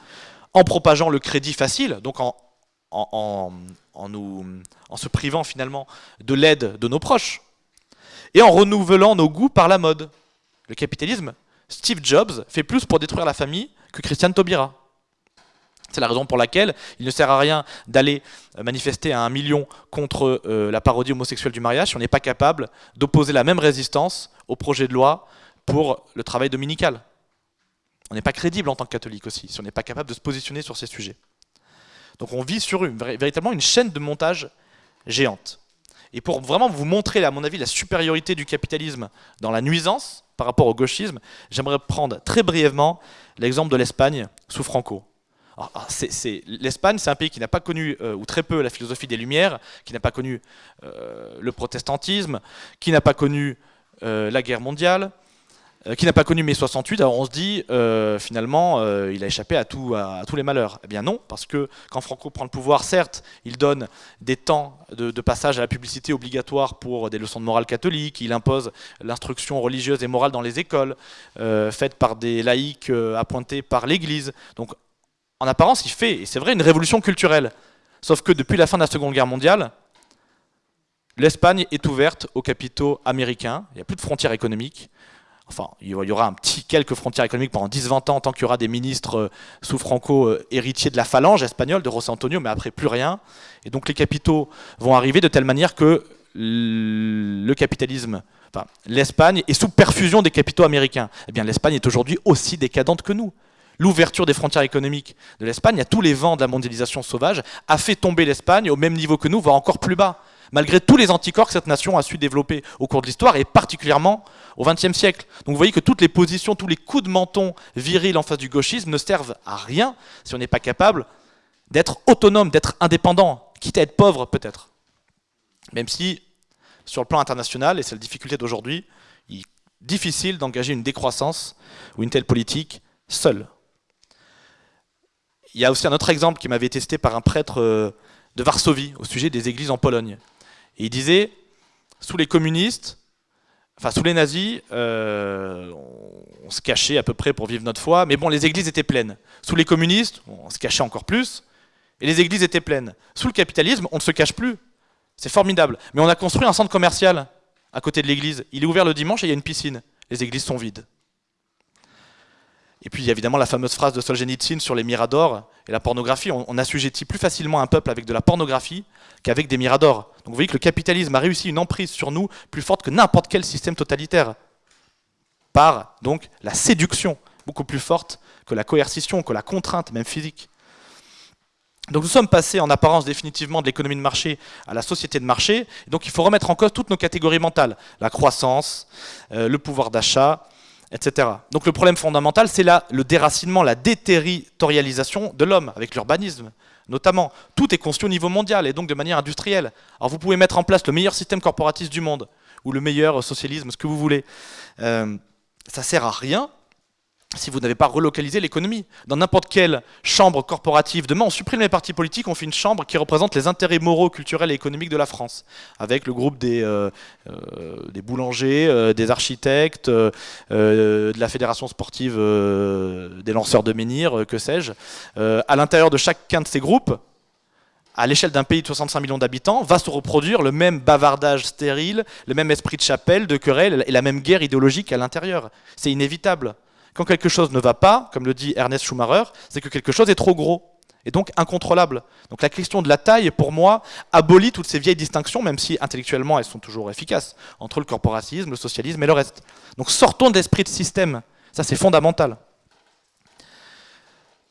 en propageant le crédit facile, donc en, nous, en se privant finalement de l'aide de nos proches, et en renouvelant nos goûts par la mode. Le capitalisme, Steve Jobs fait plus pour détruire la famille que Christiane Taubira. C'est la raison pour laquelle il ne sert à rien d'aller euh, manifester à un million contre euh, la parodie homosexuelle du mariage si on n'est pas capable d'opposer la même résistance au projet de loi pour le travail dominical. On n'est pas crédible en tant que catholique aussi, si on n'est pas capable de se positionner sur ces sujets. Donc on vit sur une, véritablement une chaîne de montage géante. Et pour vraiment vous montrer, à mon avis, la supériorité du capitalisme dans la nuisance par rapport au gauchisme, j'aimerais prendre très brièvement l'exemple de l'Espagne sous Franco. L'Espagne, c'est un pays qui n'a pas connu, euh, ou très peu, la philosophie des Lumières, qui n'a pas connu euh, le protestantisme, qui n'a pas connu euh, la guerre mondiale, qui n'a pas connu mai 68. Alors on se dit, finalement, il a échappé à, tous les malheurs. Eh bien non, parce que quand Franco prend le pouvoir, certes, il donne des temps de, de passage à la publicité obligatoire pour des leçons de morale catholique, il impose l'instruction religieuse et morale dans les écoles, faite par des laïcs appointés par l'Église. Donc en apparence, il fait, et c'est vrai, une révolution culturelle. Sauf que depuis la fin de la Seconde Guerre mondiale, l'Espagne est ouverte aux capitaux américains, il n'y a plus de frontières économiques. Enfin, il y aura un petit quelques frontières économiques pendant 10-20 ans, tant qu'il y aura des ministres euh, sous Franco euh, héritiers de la phalange espagnole, de José Antonio, mais après plus rien. Et donc les capitaux vont arriver de telle manière que le capitalisme, enfin, l'Espagne est sous perfusion des capitaux américains. Eh bien, l'Espagne est aujourd'hui aussi décadente que nous l'ouverture des frontières économiques de l'Espagne, à tous les vents de la mondialisation sauvage, a fait tomber l'Espagne au même niveau que nous, voire encore plus bas, malgré tous les anticorps que cette nation a su développer au cours de l'histoire, et particulièrement au XXe siècle. Donc vous voyez que toutes les positions, tous les coups de menton virils en face du gauchisme ne servent à rien si on n'est pas capable d'être autonome, d'être indépendant, quitte à être pauvre peut-être. Même si, sur le plan international, et c'est la difficulté d'aujourd'hui, il est difficile d'engager une décroissance ou une telle politique seule. Il y a aussi un autre exemple qui m'avait testé par un prêtre euh, de Varsovie au sujet des églises en Pologne. Il disait, sous les communistes, enfin sous les nazis, euh, on se cachait à peu près pour vivre notre foi, mais bon, les églises étaient pleines. Sous les communistes, on se cachait encore plus, et les églises étaient pleines. Sous le capitalisme, on ne se cache plus. C'est formidable. Mais on a construit un centre commercial à côté de l'église. Il est ouvert le dimanche et il y a une piscine. Les églises sont vides. Et puis il y a évidemment la fameuse phrase de Solzhenitsyn sur les miradors et la pornographie. On, assujettit plus facilement un peuple avec de la pornographie qu'avec des miradors. Donc vous voyez que le capitalisme a réussi une emprise sur nous plus forte que n'importe quel système totalitaire. Par donc la séduction, beaucoup plus forte que la coercition, que la contrainte, même physique. Donc nous sommes passés en apparence définitivement de l'économie de marché à la société de marché. donc il faut remettre en cause toutes nos catégories mentales. La croissance, euh, le pouvoir d'achat, Donc le problème fondamental, c'est le déracinement, la déterritorialisation de l'homme, avec l'urbanisme notamment. Tout est construit au niveau mondial et donc de manière industrielle. Alors vous pouvez mettre en place le meilleur système corporatiste du monde, ou le meilleur socialisme, ce que vous voulez. Euh, ça sert à rien si vous n'avez pas relocalisé l'économie. Dans n'importe quelle chambre corporative, demain on supprime les partis politiques, on fait une chambre qui représente les intérêts moraux, culturels et économiques de la France, avec le groupe des, euh, euh, boulangers, euh, des architectes, de la fédération sportive des lanceurs de menhirs, que sais-je. à l'intérieur de chacun de ces groupes, à l'échelle d'un pays de 65 millions d'habitants, va se reproduire le même bavardage stérile, le même esprit de chapelle, de querelle et la même guerre idéologique à l'intérieur. C'est inévitable. Quand quelque chose ne va pas, comme le dit Ernest Schumacher, c'est que quelque chose est trop gros et donc incontrôlable. Donc la question de la taille, pour moi, abolit toutes ces vieilles distinctions, même si intellectuellement elles sont toujours efficaces, entre le corporatisme, le socialisme et le reste. Donc sortons d'esprit de système, ça c'est fondamental.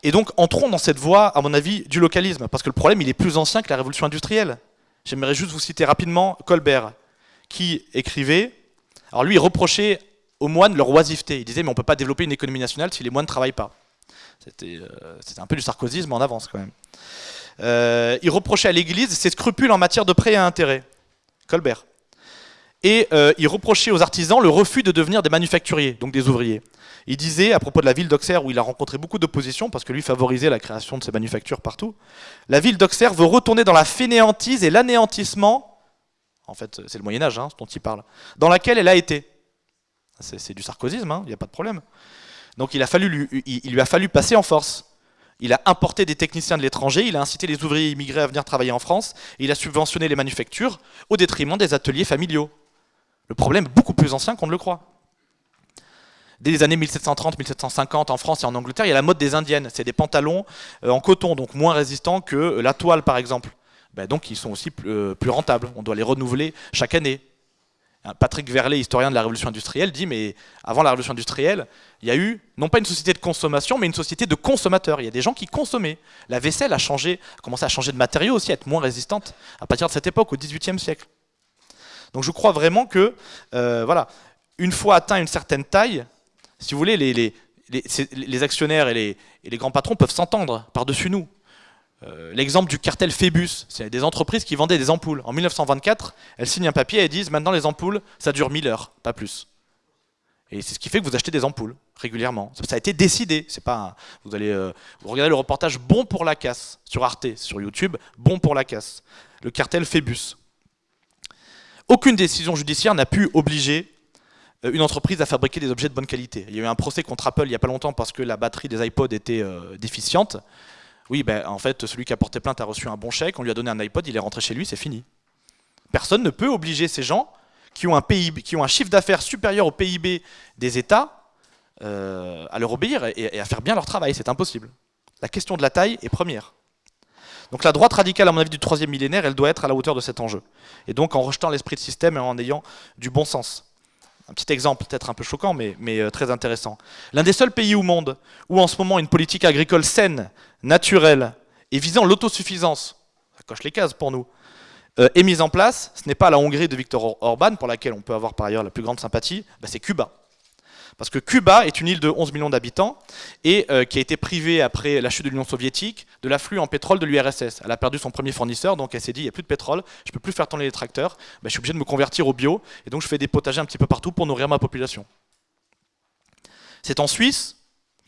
Et donc entrons dans cette voie, à mon avis, du localisme, parce que le problème il est plus ancien que la révolution industrielle. J'aimerais juste vous citer rapidement Colbert, qui écrivait, alors lui il reprochait aux moines leur oisiveté. Il disait, mais on ne peut pas développer une économie nationale si les moines ne travaillent pas. C'était euh, un peu du sarkozysme en avance quand même. Euh, il reprochait à l'Église ses scrupules en matière de prêts à intérêt. Colbert. Et euh, il reprochait aux artisans le refus de devenir des manufacturiers, donc des ouvriers. Il disait, à propos de la ville d'Auxerre, où il a rencontré beaucoup d'opposition, parce que lui favorisait la création de ces manufactures partout, la ville d'Auxerre veut retourner dans la fainéantise et l'anéantissement, en fait c'est le Moyen-Âge hein, dont il parle, dans laquelle elle a été. C'est du sarkozysme, il hein, n'y a pas de problème. Donc il, a fallu lui, il, lui a fallu passer en force. Il a importé des techniciens de l'étranger, il a incité les ouvriers immigrés à venir travailler en France, et il a subventionné les manufactures au détriment des ateliers familiaux. Le problème est beaucoup plus ancien qu'on ne le croit. Dès les années 1730-1750 en France et en Angleterre, il y a la mode des indiennes. C'est des pantalons euh, en coton, donc moins résistants que la toile par exemple. Ben, donc ils sont aussi euh, plus rentables. On doit les renouveler chaque année. Patrick Verlet, historien de la révolution industrielle, dit mais avant la révolution industrielle, il y a eu non pas une société de consommation, mais une société de consommateurs. Il y a des gens qui consommaient. La vaisselle a changé, a commencé à changer de matériaux aussi, à être moins résistante à partir de cette époque, au XVIIIe siècle. Donc je crois vraiment que, euh, voilà, une fois atteint une certaine taille, si vous voulez, les, actionnaires et les grands patrons peuvent s'entendre par-dessus nous. Euh, l'exemple du cartel Phébus, c'est des entreprises qui vendaient des ampoules. En 1924, elles signent un papier et disent maintenant les ampoules, ça dure 1000 heures, pas plus. Et c'est ce qui fait que vous achetez des ampoules régulièrement. Ça a été décidé. C'est pas vous allez euh, regardez le reportage Bon pour la casse sur Arte, sur YouTube, Bon pour la casse. Le cartel Phébus. Aucune décision judiciaire n'a pu obliger euh, une entreprise à fabriquer des objets de bonne qualité. Il y a eu un procès contre Apple il n'y a pas longtemps parce que la batterie des iPods était déficiente. Oui, ben, en fait, celui qui a porté plainte a reçu un bon chèque, on lui a donné un iPod, il est rentré chez lui, c'est fini. Personne ne peut obliger ces gens qui ont un, PIB, qui ont un chiffre d'affaires supérieur au PIB des États euh, à leur obéir et, à faire bien leur travail, c'est impossible. La question de la taille est première. Donc la droite radicale, à mon avis, du troisième millénaire, elle doit être à la hauteur de cet enjeu. Et donc en rejetant l'esprit de système et en ayant du bon sens. Un petit exemple, peut-être un peu choquant, mais, euh, très intéressant. L'un des seuls pays au monde où en ce moment une politique agricole saine, naturelle et visant l'autosuffisance, ça coche les cases pour nous, euh, est mise en place, ce n'est pas la Hongrie de Viktor Orban, pour laquelle on peut avoir par ailleurs la plus grande sympathie, bah, c'est Cuba. Parce que Cuba est une île de 11 millions d'habitants et euh, qui a été privée après la chute de l'Union soviétique de l'afflux en pétrole de l'URSS. Elle a perdu son premier fournisseur, donc elle s'est dit il n'y a plus de pétrole, je ne peux plus faire tourner les tracteurs, bah, je suis obligé de me convertir au bio et donc je fais des potagers un petit peu partout pour nourrir ma population. C'est en Suisse,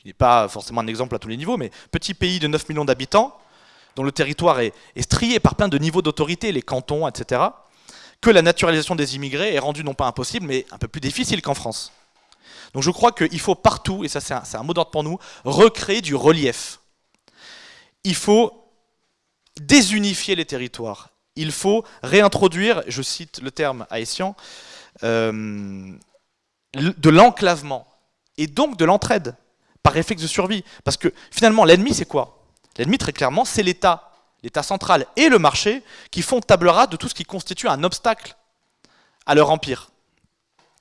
qui n'est pas forcément un exemple à tous les niveaux, mais petit pays de 9 millions d'habitants, dont le territoire est, est strié par plein de niveaux d'autorité, les cantons, etc., que la naturalisation des immigrés est rendue non pas impossible, mais un peu plus difficile qu'en France. Donc je crois qu'il faut partout, et ça c'est un, mot d'ordre pour nous, recréer du relief. Il faut désunifier les territoires. Il faut réintroduire, je cite le terme haïtien, euh, de l'enclavement et donc de l'entraide par réflexe de survie. Parce que finalement, l'ennemi, c'est quoi? L'ennemi, très clairement, c'est l'État, l'État central et le marché qui font table rase de tout ce qui constitue un obstacle à leur empire.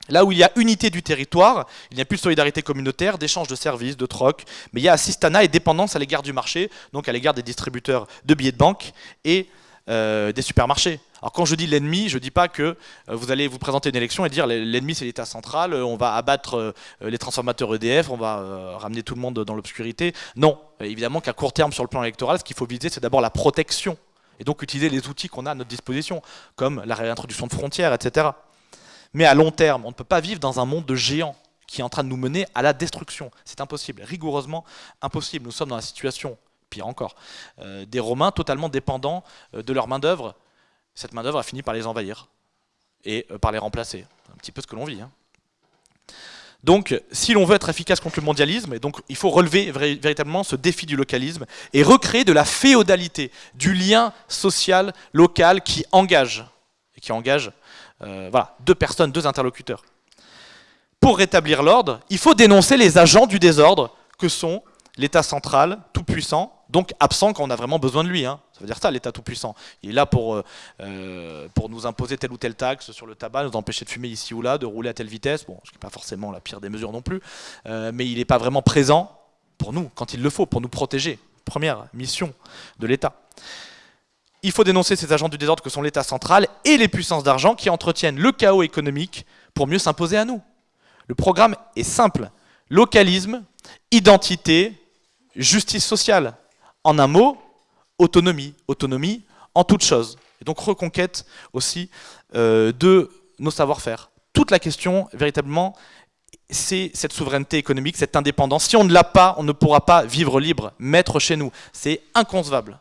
Là où il y a unité du territoire, il n'y a plus de solidarité communautaire, d'échange de services, de troc, mais il y a assistana et dépendance à l'égard du marché, donc à l'égard des distributeurs de billets de banque et euh, des supermarchés. Alors quand je dis l'ennemi, je ne dis pas que vous allez vous présenter une élection et dire l'ennemi c'est l'État central, on va abattre les transformateurs EDF, on va ramener tout le monde dans l'obscurité. Non, évidemment qu'à court terme sur le plan électoral, ce qu'il faut viser c'est d'abord la protection et donc utiliser les outils qu'on a à notre disposition, comme la réintroduction de frontières, etc. Mais à long terme, on ne peut pas vivre dans un monde de géants qui est en train de nous mener à la destruction. C'est impossible, rigoureusement impossible. Nous sommes dans la situation, pire encore, euh, des Romains totalement dépendants euh, de leur main-d'œuvre. Cette main-d'œuvre a fini par les envahir et euh, par les remplacer. Un petit peu ce que l'on vit. Hein. Donc, si l'on veut être efficace contre le mondialisme, il faut relever véritablement ce défi du localisme et recréer de la féodalité, du lien social local qui engage, et qui engage euh, voilà, deux personnes, deux interlocuteurs. Pour rétablir l'ordre, il faut dénoncer les agents du désordre que sont l'État central, tout-puissant, donc absent quand on a vraiment besoin de lui. Hein. Ça veut dire ça, l'État tout-puissant. Il est là pour, euh, euh, pour nous imposer telle ou telle taxe sur le tabac, nous empêcher de fumer ici ou là, de rouler à telle vitesse. Bon, ce qui n'est pas forcément la pire des mesures non plus. mais il n'est pas vraiment présent pour nous, quand il le faut, pour nous protéger. Première mission de l'État. Il faut dénoncer ces agents du désordre que sont l'État central et les puissances d'argent qui entretiennent le chaos économique pour mieux s'imposer à nous. Le programme est simple. Localisme, identité, justice sociale. En un mot, autonomie. Autonomie en toute chose. Et donc reconquête aussi euh, de nos savoir-faire. Toute la question, véritablement, c'est cette souveraineté économique, cette indépendance. Si on ne l'a pas, on ne pourra pas vivre libre, mettre chez nous. C'est inconcevable.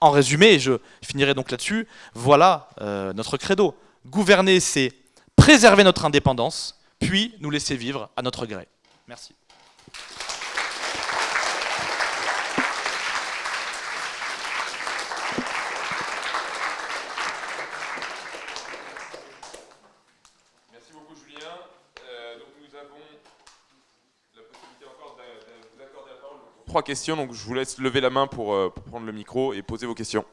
En résumé, et je finirai donc là-dessus, voilà euh, notre credo. Gouverner, c'est préserver notre indépendance, puis nous laisser vivre à notre gré. Merci. Trois questions, donc je vous laisse lever la main pour, euh, prendre le micro et poser vos questions.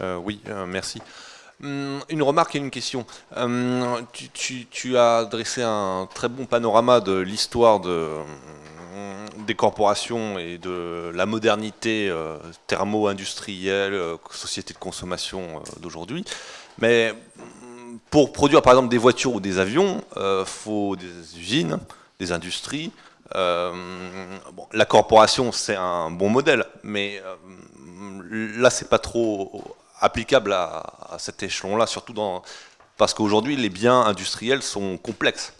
Euh, oui, euh, merci. Hum, une remarque et une question. Hum, tu, as dressé un très bon panorama de l'histoire hum, des corporations et de la modernité euh, thermo-industrielle, euh, société de consommation euh, d'aujourd'hui. Mais pour produire par exemple des voitures ou des avions, il faut des usines, des industries. la corporation, c'est un bon modèle, mais là, c'est pas trop applicable à, cet échelon-là, surtout parce qu'aujourd'hui, les biens industriels sont complexes.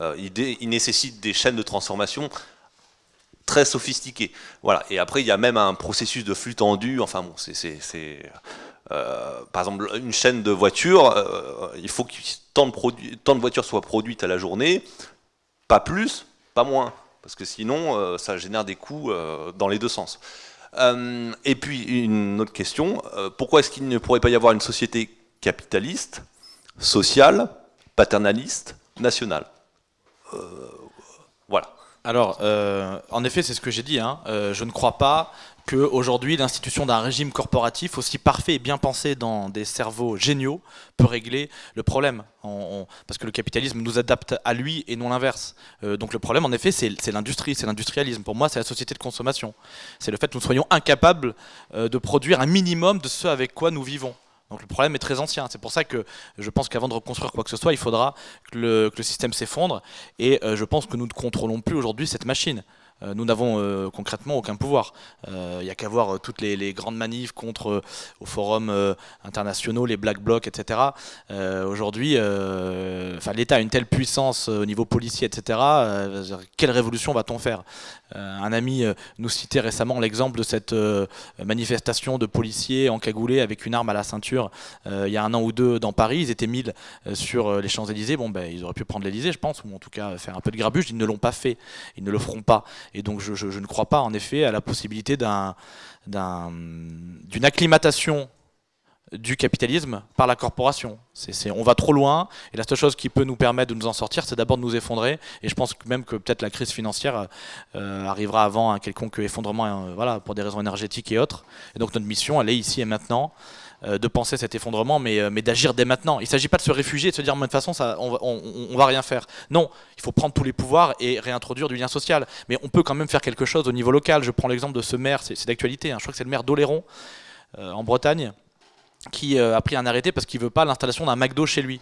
Euh, ils, nécessitent des chaînes de transformation très sophistiquées. Voilà. Et après, il y a même un processus de flux tendu. Enfin bon, c'est... Euh, par exemple, une chaîne de voitures, euh, il faut que tant de, tant de voitures soient produites à la journée, pas plus, pas moins, parce que sinon, ça génère des coûts dans les deux sens. Euh, et puis une autre question, euh, pourquoi est-ce qu'il ne pourrait pas y avoir une société capitaliste, sociale, paternaliste, nationale? Euh, Voilà. Alors, en effet, c'est ce que j'ai dit. Hein. je ne crois pas qu'aujourd'hui, l'institution d'un régime corporatif aussi parfait et bien pensé dans des cerveaux géniaux peut régler le problème. parce que le capitalisme nous adapte à lui et non l'inverse. Euh, donc le problème, en effet, c'est l'industrie, c'est l'industrialisme. Pour moi, c'est la société de consommation. C'est le fait que nous soyons incapables euh, de produire un minimum de ce avec quoi nous vivons. Donc le problème est très ancien. C'est pour ça que je pense qu'avant de reconstruire quoi que ce soit, il faudra que le, système s'effondre. Et euh, je pense que nous ne contrôlons plus aujourd'hui cette machine. Euh, nous n'avons euh, concrètement aucun pouvoir. Il euh, n'y a qu'à voir toutes les, grandes manifs contre aux forums internationaux, les black blocs, etc. Aujourd'hui, l'État a une telle puissance au niveau policier, etc. quelle révolution va-t-on faire? Un ami nous citait récemment l'exemple de cette manifestation de policiers encagoulés avec une arme à la ceinture il y a un an ou deux dans Paris. Ils étaient 1000 sur les Champs-Élysées. Bon, ben, ils auraient pu prendre l'Élysée, je pense, ou en tout cas faire un peu de grabuge. Ils ne l'ont pas fait. Ils ne le feront pas. Et donc je, ne crois pas en effet à la possibilité d'une acclimatation du capitalisme par la corporation. on va trop loin, et la seule chose qui peut nous permettre de nous en sortir, c'est d'abord de nous effondrer, et je pense même que peut-être la crise financière euh, arrivera avant un quelconque effondrement euh, voilà, pour des raisons énergétiques et autres. Et donc notre mission, elle est ici et maintenant, de penser cet effondrement, mais, mais d'agir dès maintenant. Il ne s'agit pas de se réfugier et de se dire, de toute façon, on, on, va rien faire. Non, il faut prendre tous les pouvoirs et réintroduire du lien social. Mais on peut quand même faire quelque chose au niveau local. Je prends l'exemple de ce maire, c'est d'actualité, hein. je crois que c'est le maire d'Oléron, en Bretagne, qui euh, a pris un arrêté parce qu'il veut pas l'installation d'un McDo chez lui.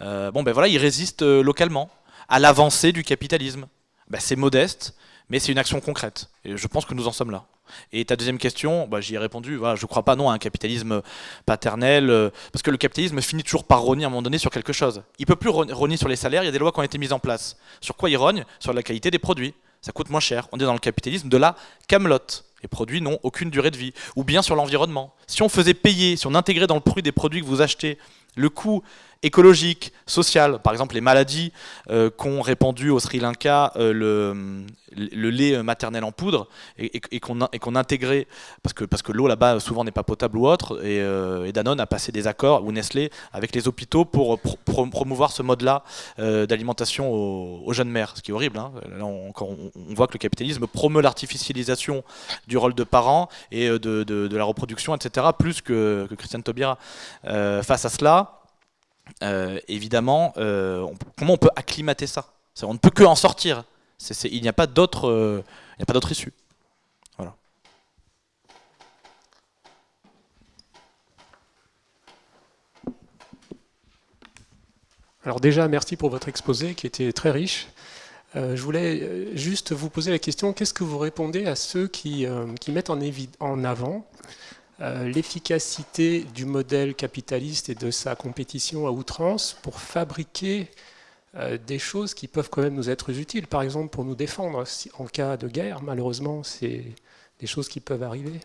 Euh, bon ben voilà, il résiste euh, localement à l'avancée du capitalisme. Ben, c'est modeste, mais c'est une action concrète. Et je pense que nous en sommes là. Et ta deuxième question, bah, j'y ai répondu, je ne crois pas non à un capitalisme paternel, parce que le capitalisme finit toujours par rogner à un moment donné sur quelque chose. Il ne peut plus rogner sur les salaires, il y a des lois qui ont été mises en place. Sur quoi il rogne? Sur la qualité des produits. Ça coûte moins cher. On est dans le capitalisme de la camelote. Les produits n'ont aucune durée de vie. Ou bien sur l'environnement. Si on faisait payer, si on intégrait dans le prix des produits que vous achetez le coût écologique, social, par exemple les maladies euh, qu'ont répandu au Sri Lanka euh, le, lait maternel en poudre et, et, qu'on intégrait, parce que, parce que l'eau là-bas souvent n'est pas potable ou autre, et, euh, Danone a passé des accords, ou Nestlé, avec les hôpitaux pour promouvoir ce mode-là d'alimentation aux, jeunes mères, ce qui est horrible. Hein. Là, on, on, voit que le capitalisme promeut l'artificialisation du rôle de parent et de, de, la reproduction, etc., plus que Christiane Taubira. face à cela, euh, évidemment, euh, comment on peut acclimater ça? On ne peut que en sortir. il n'y a pas d'autre euh, issue. Alors déjà, merci pour votre exposé qui était très riche. je voulais juste vous poser la question, qu'est-ce que vous répondez à ceux qui, qui mettent en, avant euh, l'efficacité du modèle capitaliste et de sa compétition à outrance pour fabriquer euh, des choses qui peuvent quand même nous être utiles. Par exemple, pour nous défendre en cas de guerre, malheureusement, c'est des choses qui peuvent arriver.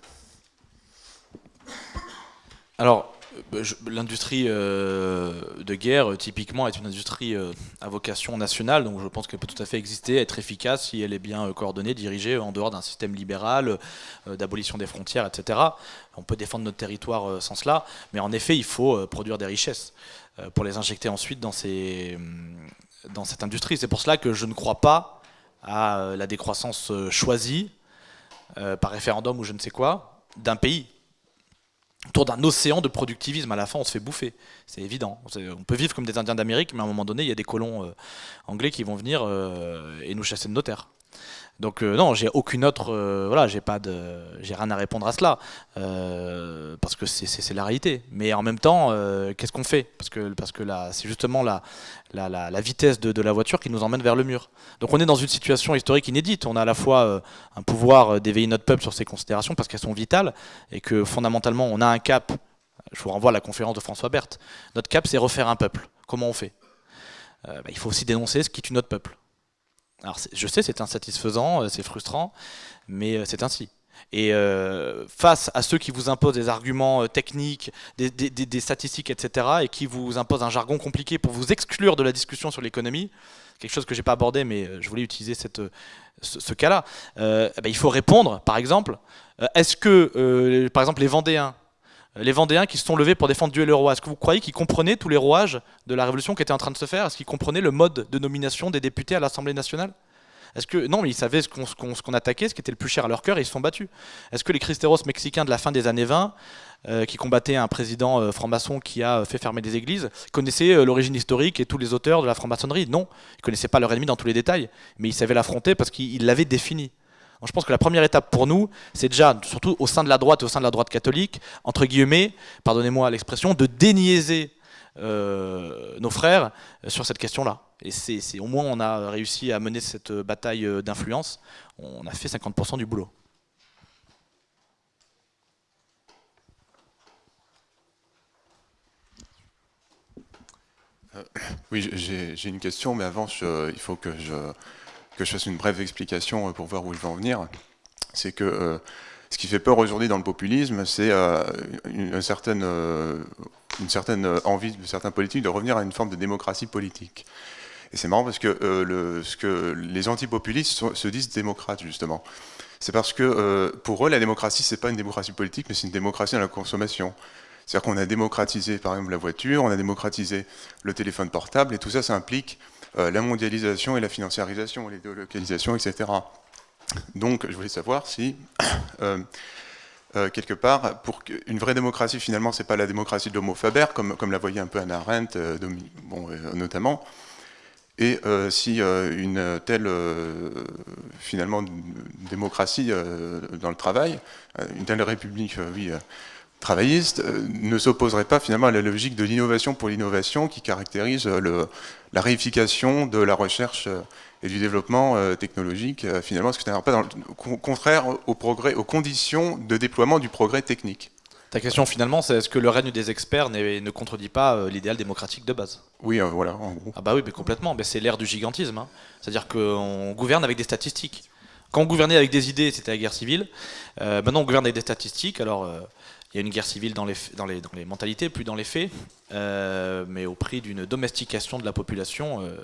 Alors, euh, l'industrie euh, de guerre, typiquement, est une industrie euh, à vocation nationale, donc je pense qu'elle peut tout à fait exister, être efficace si elle est bien coordonnée, dirigée en dehors d'un système libéral, d'abolition des frontières, etc. On peut défendre notre territoire sans cela, mais en effet, il faut produire des richesses pour les injecter ensuite dans, ces, dans cette industrie. C'est pour cela que je ne crois pas à la décroissance choisie, par référendum ou je ne sais quoi, d'un pays autour d'un océan de productivisme. À la fin, on se fait bouffer. C'est évident. On peut vivre comme des Indiens d'Amérique, mais à un moment donné, il y a des colons euh, anglais qui vont venir euh, et nous chasser de nos terres. Donc euh, non, j'ai aucune autre, euh, voilà, j'ai pas de, j'ai rien à répondre à cela euh, parce que c'est la réalité. Mais en même temps, qu'est-ce qu'on fait? Parce que parce que là, c'est justement la, la, la, vitesse de, la voiture qui nous emmène vers le mur. Donc on est dans une situation historique inédite. On a à la fois un pouvoir d'éveiller notre peuple sur ces considérations parce qu'elles sont vitales et que fondamentalement on a un cap. Je vous renvoie à la conférence de François Berthe. Notre cap, c'est refaire un peuple. Comment on fait? Bah, Il faut aussi dénoncer ce qui tue notre peuple. Alors je sais, c'est insatisfaisant, euh, c'est frustrant, mais euh, c'est ainsi. Et euh, face à ceux qui vous imposent des arguments techniques, des, statistiques, etc., et qui vous imposent un jargon compliqué pour vous exclure de la discussion sur l'économie, quelque chose que j'ai pas abordé, mais je voulais utiliser ce, cas-là, eh ben, il faut répondre, par exemple, est-ce que, par exemple, les Vendéens, les Vendéens qui se sont levés pour défendre Dieu et le roi, est-ce que vous croyez qu'ils comprenaient tous les rouages de la révolution qui était en train de se faire? Est-ce qu'ils comprenaient le mode de nomination des députés à l'Assemblée nationale? Est-ce que non, mais ils savaient ce qu'on attaquait, ce qui était le plus cher à leur cœur, et ils se sont battus. Est-ce que les cristeros mexicains de la fin des années 20, euh, qui combattaient un président euh, franc-maçon qui a fait fermer des églises, connaissaient euh, l'origine historique et tous les auteurs de la franc-maçonnerie? Non, ils connaissaient pas leur ennemi dans tous les détails, mais ils savaient l'affronter parce qu'ils l'avaient défini je pense que la première étape pour nous, c'est déjà, surtout au sein de la droite et au sein de la droite catholique, entre guillemets, pardonnez-moi l'expression, de déniaiser euh, nos frères euh, sur cette question-là. Et c'est au moins on a réussi à mener cette bataille euh, d'influence. On a fait 50% du boulot. oui, j'ai une question, mais avant, il faut que je que je fasse une brève explication euh, pour voir où je vais en venir, c'est que euh, ce qui fait peur aujourd'hui dans le populisme, c'est euh, une, certaine, une certaine envie de certains politiques de revenir à une forme de démocratie politique. Et c'est marrant parce que, ce que les antipopulistes se disent démocrates, justement. C'est parce que pour eux, la démocratie, c'est pas une démocratie politique, mais c'est une démocratie dans la consommation. C'est-à-dire qu'on a démocratisé par exemple la voiture, on a démocratisé le téléphone portable, et tout ça, ça implique la mondialisation et la financiarisation, les délocalisations, etc. Donc je voulais savoir si, *coughs* euh, euh, quelque part, pour une vraie démocratie, finalement, c'est pas la démocratie de l'homo faber, comme, comme la voyait un peu Anna Arendt, notamment, et si une telle, finalement, démocratie dans le travail, une telle république, oui, travailliste euh, ne s'opposerait pas finalement à la logique de l'innovation pour l'innovation qui caractérise euh, la réification de la recherche euh, et du développement technologique, finalement, ce qui n'est pas dans le, contraire au progrès, aux conditions de déploiement du progrès technique? Ta question finalement, c'est est-ce que le règne des experts ne contredit pas l'idéal démocratique de base? Oui, voilà, en gros. Ah bah oui, mais complètement. c'est l'ère du gigantisme. Hein. C'est-à-dire qu'on gouverne avec des statistiques. Quand on gouvernait avec des idées, c'était la guerre civile. maintenant, on gouverne avec des statistiques. Alors, il y a une guerre civile dans les, mentalités, plus dans les faits, euh, mais au prix d'une domestication de la population euh,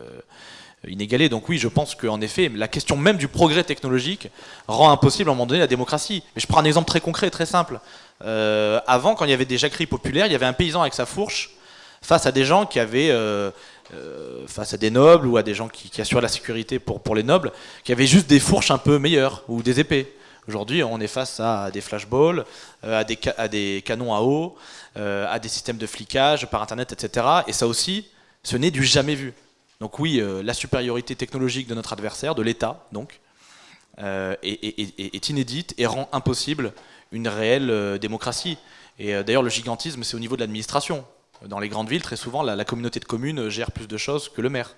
inégalée. Donc oui, je pense qu'en effet, la question même du progrès technologique rend impossible à un moment donné la démocratie. Mais je prends un exemple très concret, très simple. Euh, avant, quand il y avait des jacqueries populaires, il y avait un paysan avec sa fourche face à des gens qui avaient... face à des nobles ou à des gens qui, qui assuraient la sécurité pour les nobles, qui avaient juste des fourches un peu meilleures ou des épées. Aujourd'hui, on est face à des flashballs, euh, à des, à des canons à eau, euh, à des systèmes de flicage par Internet, etc. Et ça aussi, ce n'est du jamais vu. Donc oui, euh, la supériorité technologique de notre adversaire, de l'État, donc, est, inédite et rend impossible une réelle démocratie. Et d'ailleurs, le gigantisme, c'est au niveau de l'administration. Dans les grandes villes, très souvent, la, communauté de communes gère plus de choses que le maire.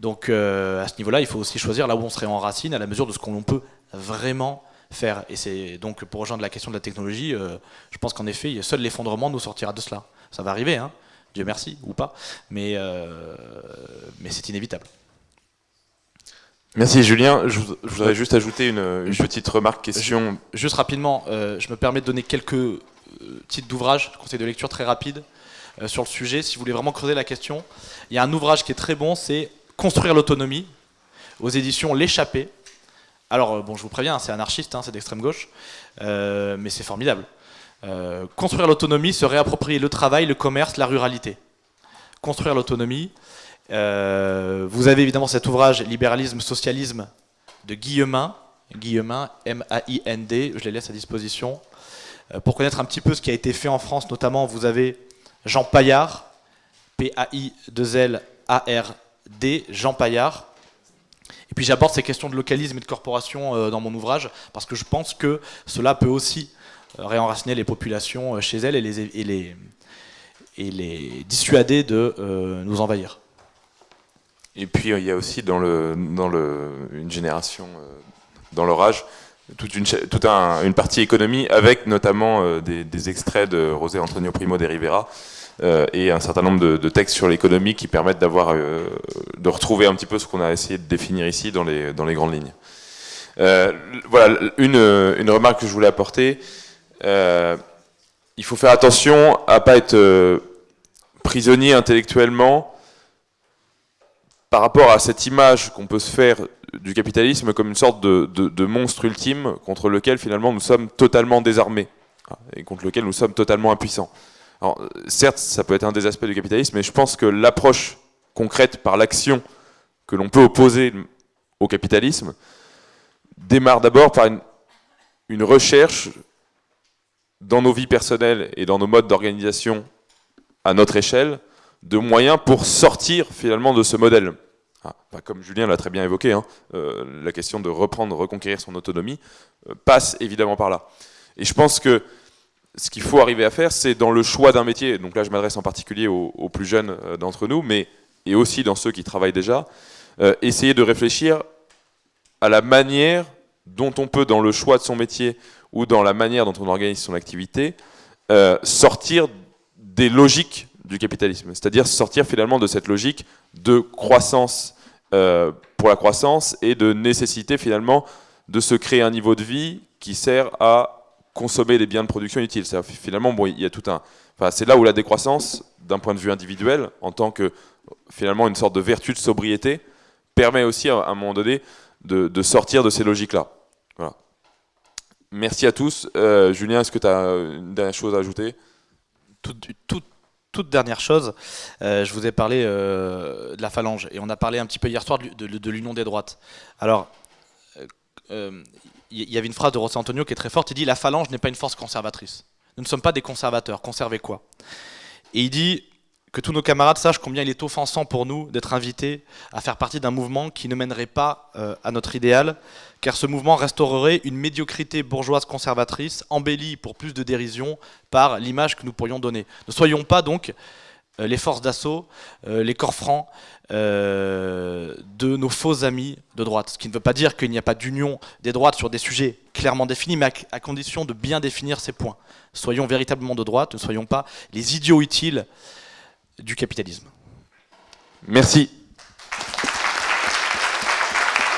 Donc à ce niveau-là, il faut aussi choisir là où on serait en racine à la mesure de ce qu'on peut vraiment faire. Et c'est donc pour rejoindre la question de la technologie, euh, je pense qu'en effet, seul l'effondrement nous sortira de cela. Ça va arriver, hein, Dieu merci, ou pas, mais, euh, mais c'est inévitable. Merci Julien. Je, voudrais juste ajouter une, petite remarque, question. Juste rapidement, euh, je me permets de donner quelques titres d'ouvrages, conseils de lecture très rapides sur le sujet, si vous voulez vraiment creuser la question. Il y a un ouvrage qui est très bon, c'est Construire l'autonomie, aux éditions L'échappée, alors, euh, bon, je vous préviens, c'est anarchiste, hein, c'est d'extrême gauche, euh, mais c'est formidable. Euh, construire l'autonomie, se réapproprier le travail, le commerce, la ruralité. Construire l'autonomie. vous avez évidemment cet ouvrage Libéralisme, Socialisme de Guillemin, Guillemin, M-A-I-N-D, je les laisse à disposition. pour connaître un petit peu ce qui a été fait en France, notamment, vous avez Jean Paillard, P-A-I-2-L-A-R-D, Jean Paillard, et puis j'aborde ces questions de localisme et de corporation euh, dans mon ouvrage, parce que je pense que cela peut aussi euh, réenraciner les populations euh, chez elles et les, et les, dissuader de nous envahir. Et puis il y a aussi dans, le, dans le, une génération, dans leur âge, toute une, toute une partie économie avec notamment des, des, extraits de José Antonio Primo de Rivera, euh, et un certain nombre de, textes sur l'économie qui permettent d'avoir, euh, de retrouver un petit peu ce qu'on a essayé de définir ici dans les, dans les grandes lignes. Euh, voilà, une, une, remarque que je voulais apporter. il faut faire attention à pas être prisonnier intellectuellement par rapport à cette image qu'on peut se faire du capitalisme comme une sorte de, de, de, monstre ultime contre lequel finalement nous sommes totalement désarmés et contre lequel nous sommes totalement impuissants. Alors, certes, ça peut être un des aspects du capitalisme, mais je pense que l'approche concrète par l'action que l'on peut opposer au capitalisme démarre d'abord par une, recherche dans nos vies personnelles et dans nos modes d'organisation à notre échelle de moyens pour sortir finalement de ce modèle. Ah, comme Julien l'a très bien évoqué, hein, euh, la question de reprendre, reconquérir son autonomie euh, passe évidemment par là. Et je pense que ce qu'il faut arriver à faire, c'est dans le choix d'un métier, donc là je m'adresse en particulier aux, plus jeunes euh, d'entre nous, mais et aussi dans ceux qui travaillent déjà, euh, essayer de réfléchir à la manière dont on peut, dans le choix de son métier ou dans la manière dont on organise son activité, euh, sortir des logiques du capitalisme, c'est-à-dire sortir finalement de cette logique de croissance pour la croissance et de nécessité finalement de se créer un niveau de vie qui sert à consommer des biens de production utiles. Finalement, bon, il y a tout un. C'est là où la décroissance, d'un point de vue individuel, en tant que finalement une sorte de vertu de sobriété, permet aussi à un moment donné de, sortir de ces logiques-là. Merci à tous. Euh, Julien, est-ce que tu as une dernière chose à ajouter? Toute, dernière chose, je vous ai parlé de la phalange et on a parlé un petit peu hier soir de, l'union des droites. Alors, il y avait une phrase de Rossi Antonio qui est très forte, il dit « La phalange n'est pas une force conservatrice. Nous ne sommes pas des conservateurs, conserver quoi ?» Et il dit que tous nos camarades sachent combien il est offensant pour nous d'être invités à faire partie d'un mouvement qui ne mènerait pas euh, à notre idéal, car ce mouvement restaurerait une médiocrité bourgeoise conservatrice, embellie pour plus de dérision par l'image que nous pourrions donner. Ne soyons pas donc les forces d'assaut, euh, les corps francs de nos faux amis de droite. Ce qui ne veut pas dire qu'il n'y a pas d'union des droites sur des sujets clairement définis, mais à condition de bien définir ces points. Soyons véritablement de droite, ne soyons pas les idiots utiles du capitalisme. Merci.